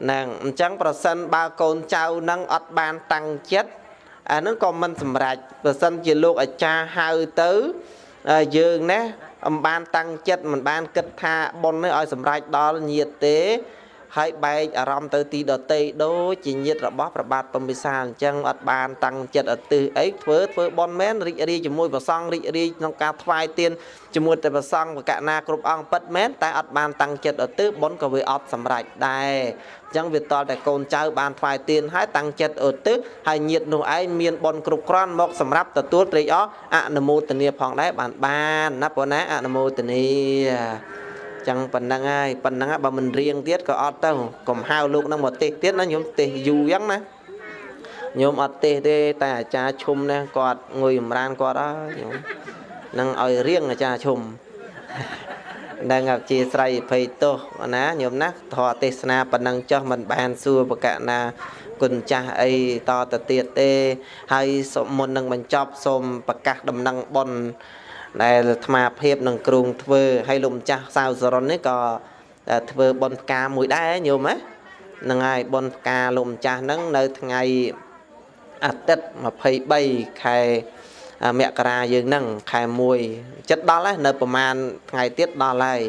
ហ្នឹងអញ្ចឹងប្រសិនបើកូនចៅនឹងអត់បានតាំងចិត្តអានឹងក៏មិនសម្រេចប្រសិនជាលោកអាចារ្យហៅទៅយើងណាអំបានតាំងចិត្តមិនបានគិតថាប៉ុននេះឲ្យសម្រេចដល់ញាតទេ ហើយបែកអារម្មណ៍ទៅទីដតីដូចជាញាតរបស់ប្របាទពំពិសាអញ្ចឹងអត់បានតាំងចិត្តអត់ទិសអីធ្វើធ្វើបន់មែនរីករាយជាមួយព្រះសង្ឃរីករាយក្នុងការថ្វាយទានជាមួយតែព្រះសង្ឃបកណាគ្រប់អង្គពិតមែនតែអត់បានតាំងចិត្តអត់ទិសបន់ក៏វាអត់សម្រេចដែរអញ្ចឹងវាតល់តែកូនចៅបានថ្វាយទានហើយតាំងចិត្តអត់ទិសហើយញាតនោះឯងមានបន់គ្រប់គ្រាន់មកសម្រាប់ទទួលត្រេកអរអនុមោទនាផងដែរបានបានណាប៉ុណ្ណាអនុមោទនា ចឹងប៉ុណ្ណឹងហើយប៉ុណ្ណឹងបើមិនរៀងទៀតក៏អត់ទៅកុំហៅលោកនឹងមកទេសទៀតណាញោមទេសយូរចឹងណាញោមអត់ទេសទេតែអាចារ្យឈុំនេះគាត់ងុយចម្រានគាត់ហើយញោមនឹងឲ្យរៀងអាចារ្យឈុំ đang gặp chia sẻ ភ័យទោសណាញោមណាធរទេសនាប៉ុណ្ណឹងចុះមិនបានសួរបកណាគុណចាស់អីតទៅទៀតទេ ហើយមុននឹងបញ្ចប់សូមប្រកាសដំណឹងប៉ុន ដែលអាត្មាភាពនឹងគ្រូងធ្វើហើយលោកម្ចាស់សាវសរុននេះក៏ធ្វើបនផ្កាមួយដែរញោមណាហ្នឹងហើយបនផ្កាលោកម្ចាស់ហ្នឹងនៅថ្ងៃអាទិត្យ23ខែមករាយើងហ្នឹងខែ1ចិត្តដល់ហើយនៅប្រហែលថ្ងៃទៀតដល់ហើយ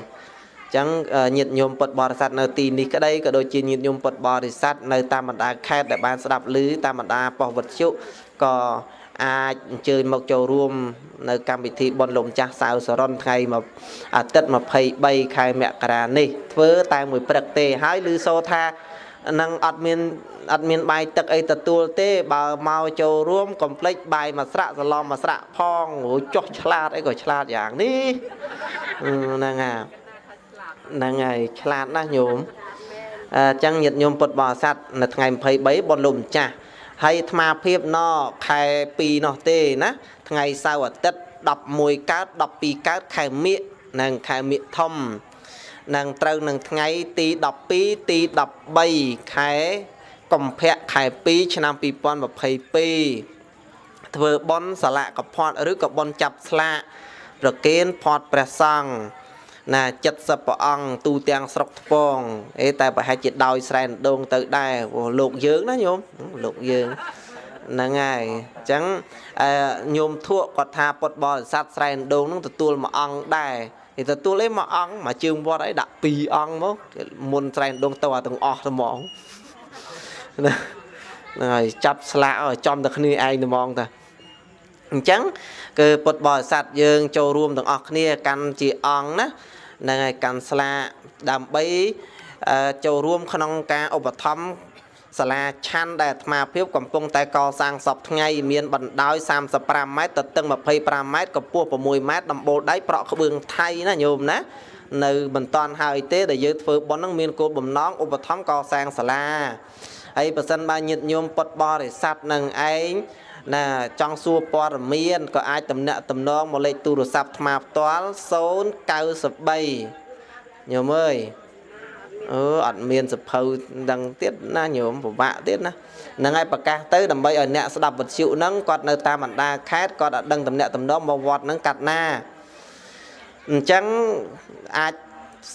ចឹងញាតិញោមពុទ្ធបរិស័ទនៅទីនេះក្តីក៏ដូចជាញាតិញោមពុទ្ធបរិស័ទនៅតាមបណ្ដាខេត្តដែលបានស្ដាប់ឮតាមបណ្ដាប៉ុស្តិ៍វិទ្យុក៏ អាចអញ្ជើញមកចូលរួម នៅកម្មវិធីបុណ្យលោកម្ចាស់សៅសរុនថ្ងៃមកអាទិត្យ23ខែមករានេះ ធ្វើតែមួយព្រឹកទេហើយឮសូថានឹងអត់មានអត់មានបាយទឹកអីទទួលទេបើមកចូលរួមកុំភ្លេចបាយមួយស្រាក់សឡំមួយស្រាក់ផងរួចចុះឆ្លាតអីក៏ឆ្លាតយ៉ាងនេះហ្នឹងហើយហ្នឹងហើយឆ្លាតណាស់ញោមអញ្ចឹងញាតិញោមពុទ្ធបរិស័ទនៅថ្ងៃ23បុណ្យលោកម្ចាស់ ហើយអាត្មាភាពណខែ2នោះទេណាថ្ងៃសៅរ៍អាទិត្យ11កើត12កើតខែមិញនិងខែមិញធំនឹងត្រូវនឹងថ្ងៃទី12ទី13ខែកុម្ភៈខែ2ឆ្នាំ2022ធ្វើបន់សាឡាកផាត់ឬក៏បន់ចាប់ស្លាកប្រគេនផាត់ព្រះសង្ឃ ណា70ព្រះអង្គទូទាំងស្រុកថ្ពងអេតែប្រហែលជាដោយស្រែនដងទៅដែរលោកយើងណាញោមលោកយើងហ្នឹងហើយអញ្ចឹងអឺញោមធក់គាត់ថាពុតបរិស័ទស្រែនដងនឹងទទួលមួយអង្គដែរគេទទួលឯមួយអង្គមួយជើងវត្តអីដាក់ពីរអង្គមកមុនស្រែនដងទៅអាទាំងអស់ហ្មងណាហ្នឹងហើយចាប់ស្លាកឲ្យចំតែគ្នាឯងហ្មងតា អញ្ចឹងគឺពុទ្ធបរិស័ទយើងចូលរួមទាំងអស់គ្នាកាន់ជាអង្គណាហ្នឹងហើយកាន់ស្លាកដើម្បីចូលរួមក្នុងការឧបត្ថម្ភសាលាឆាន់ដែលអាត្មាភាពកំពុងតែកសាងសពថ្ងៃមានបណ្ដោយ35ម៉ែត្រទៅតឹង25ម៉ែត្រកម្ពស់6ម៉ែត្រដំបូលដៃប្រក់ក្បឿងថៃណាញោមណានៅមិនតាន់ហើយទេដែលយើងធ្វើប៉ុនហ្នឹងមានគោលបំណងឧបត្ថម្ភកសាងសាលាហើយបើសិនបើញាតិញោមពុតបរិស័ទនឹងឯង ណាចង់សួរព័ត៌មានក៏អាចតំណាក់តំណងមកលេខទូរស័ព្ទថ្មផ្ទាល់093ញោមអើយអឺអត់មានសភៅដឹងទៀតណាញោមពិបាកទៀតណាហ្នឹងហើយប្រកាសទៅដើម្បីឲ្យអ្នកស្ដាប់វិទ្យុហ្នឹងគាត់នៅតាមបណ្ដាខេត្តគាត់អត់ដឹងតំណាក់តំណងមកវត្តហ្នឹងកាត់ណាអញ្ចឹងអាច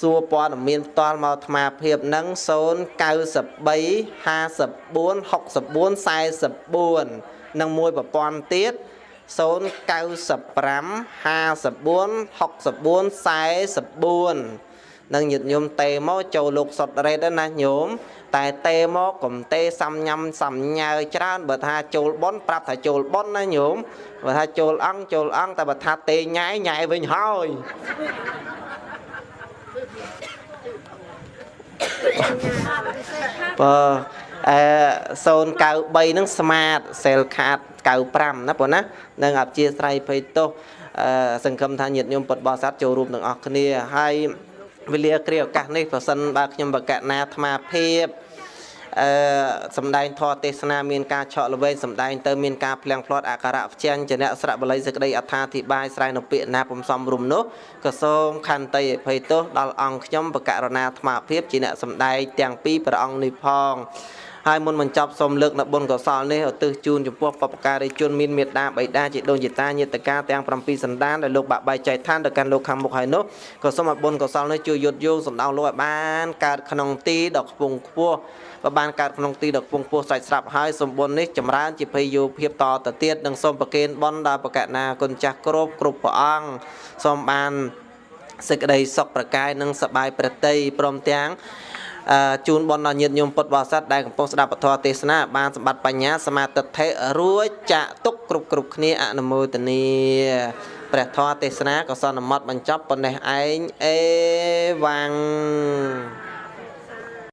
សួរព័ត៌មានផ្ទាល់មកអាត្មាភាពនឹង093 54 64 44 និងមួយប្រព័ន្ធទៀត095 54 64 44នឹងញាតិញោមតេមកចូលលោកសុតរ៉េតណាញោមតែតេមកកុំតេសំញ៉ាំសំញើច្រើនបើថាចូលប៉ុនប្រាប់ថាចូលប៉ុនណាញោមបើថាចូលអង្គចូលអង្គតែបើថាតេញ៉ែញ៉ែវិញហើយបើ អឺ093ហ្នឹងស្មាតសេលខាត95ណាបងណានឹងអព្យាស្រ័យភ័យទោសអឺសង្ឃឹមថាញាតិញោមពុទ្ធបរិស័ទចូលរួមទាំងអស់គ្នាហើយវេលាគ្រាឱកាសនេះប្រសិនបើខ្ញុំបកណាអាត្មាភាពអឺសំដែងធម៌ទេសនាមានការឆក់ល្វែងសំដែងទៅមានការផ្លៀងផ្លាត់អក្សរវចញ្ចនៈស្រៈបល័យសេចក្តីអត្ថាធិប្បាយស្រ័យនៅពាក្យណាពំសំរុំនោះក៏សូមខន្តីអភ័យទោសដល់អង្គខ្ញុំបកករណាអាត្មាភាពជាអ្នកសំដែងទាំងពីរព្រះអង្គនេះផង ហើយមុនបញ្ចប់សូមលើកនៅបុណ្យកុសលនេះឧទ្ទិសជូនចំពោះបព្វការីជនមានមេត្តាបិតាជាដូនជាតាញាតិកាទាំង7សន្តានដែលលោកបាក់បែកចែកឋានទៅកាន់លោកខាងមុខហើយនោះក៏សូមឲ្យបុណ្យកុសលនេះជួយយុទ្ធយោងសំដៅលោកឲ្យបានកើតក្នុងទីដ៏ខ្ពង់ខ្ពស់ក៏បានកើតក្នុងទីដ៏ខ្ពង់ខ្ពស់ស្រេចស្រាប់ហើយសម្បុននេះចម្រើនជាភ័យយោភាពតទៅទៀតនិងសូមប្រគេនបុណ្យដល់បកណាគុណចាស់គ្រប់គ្រប់ព្រះអង្គសូមបានសេចក្តីសុខប្រកាយនិងសបាយប្រតិព្រមទាំងអឺ ជូនបនដល់ញាតិញោមពុទ្ធបរិស័ទដែលកំពុងស្ដាប់ពធទេសនាបានសម្បត្តិបញ្ញាសមាទិដ្ឋិរួចចាក់ទុកគ្រប់គ្រប់គ្នាអនុមោទនាព្រះធម៌ទេសនាក៏សន្មត់បញ្ចប់ប៉ុណ្ណេះឯងអេវ៉ាំង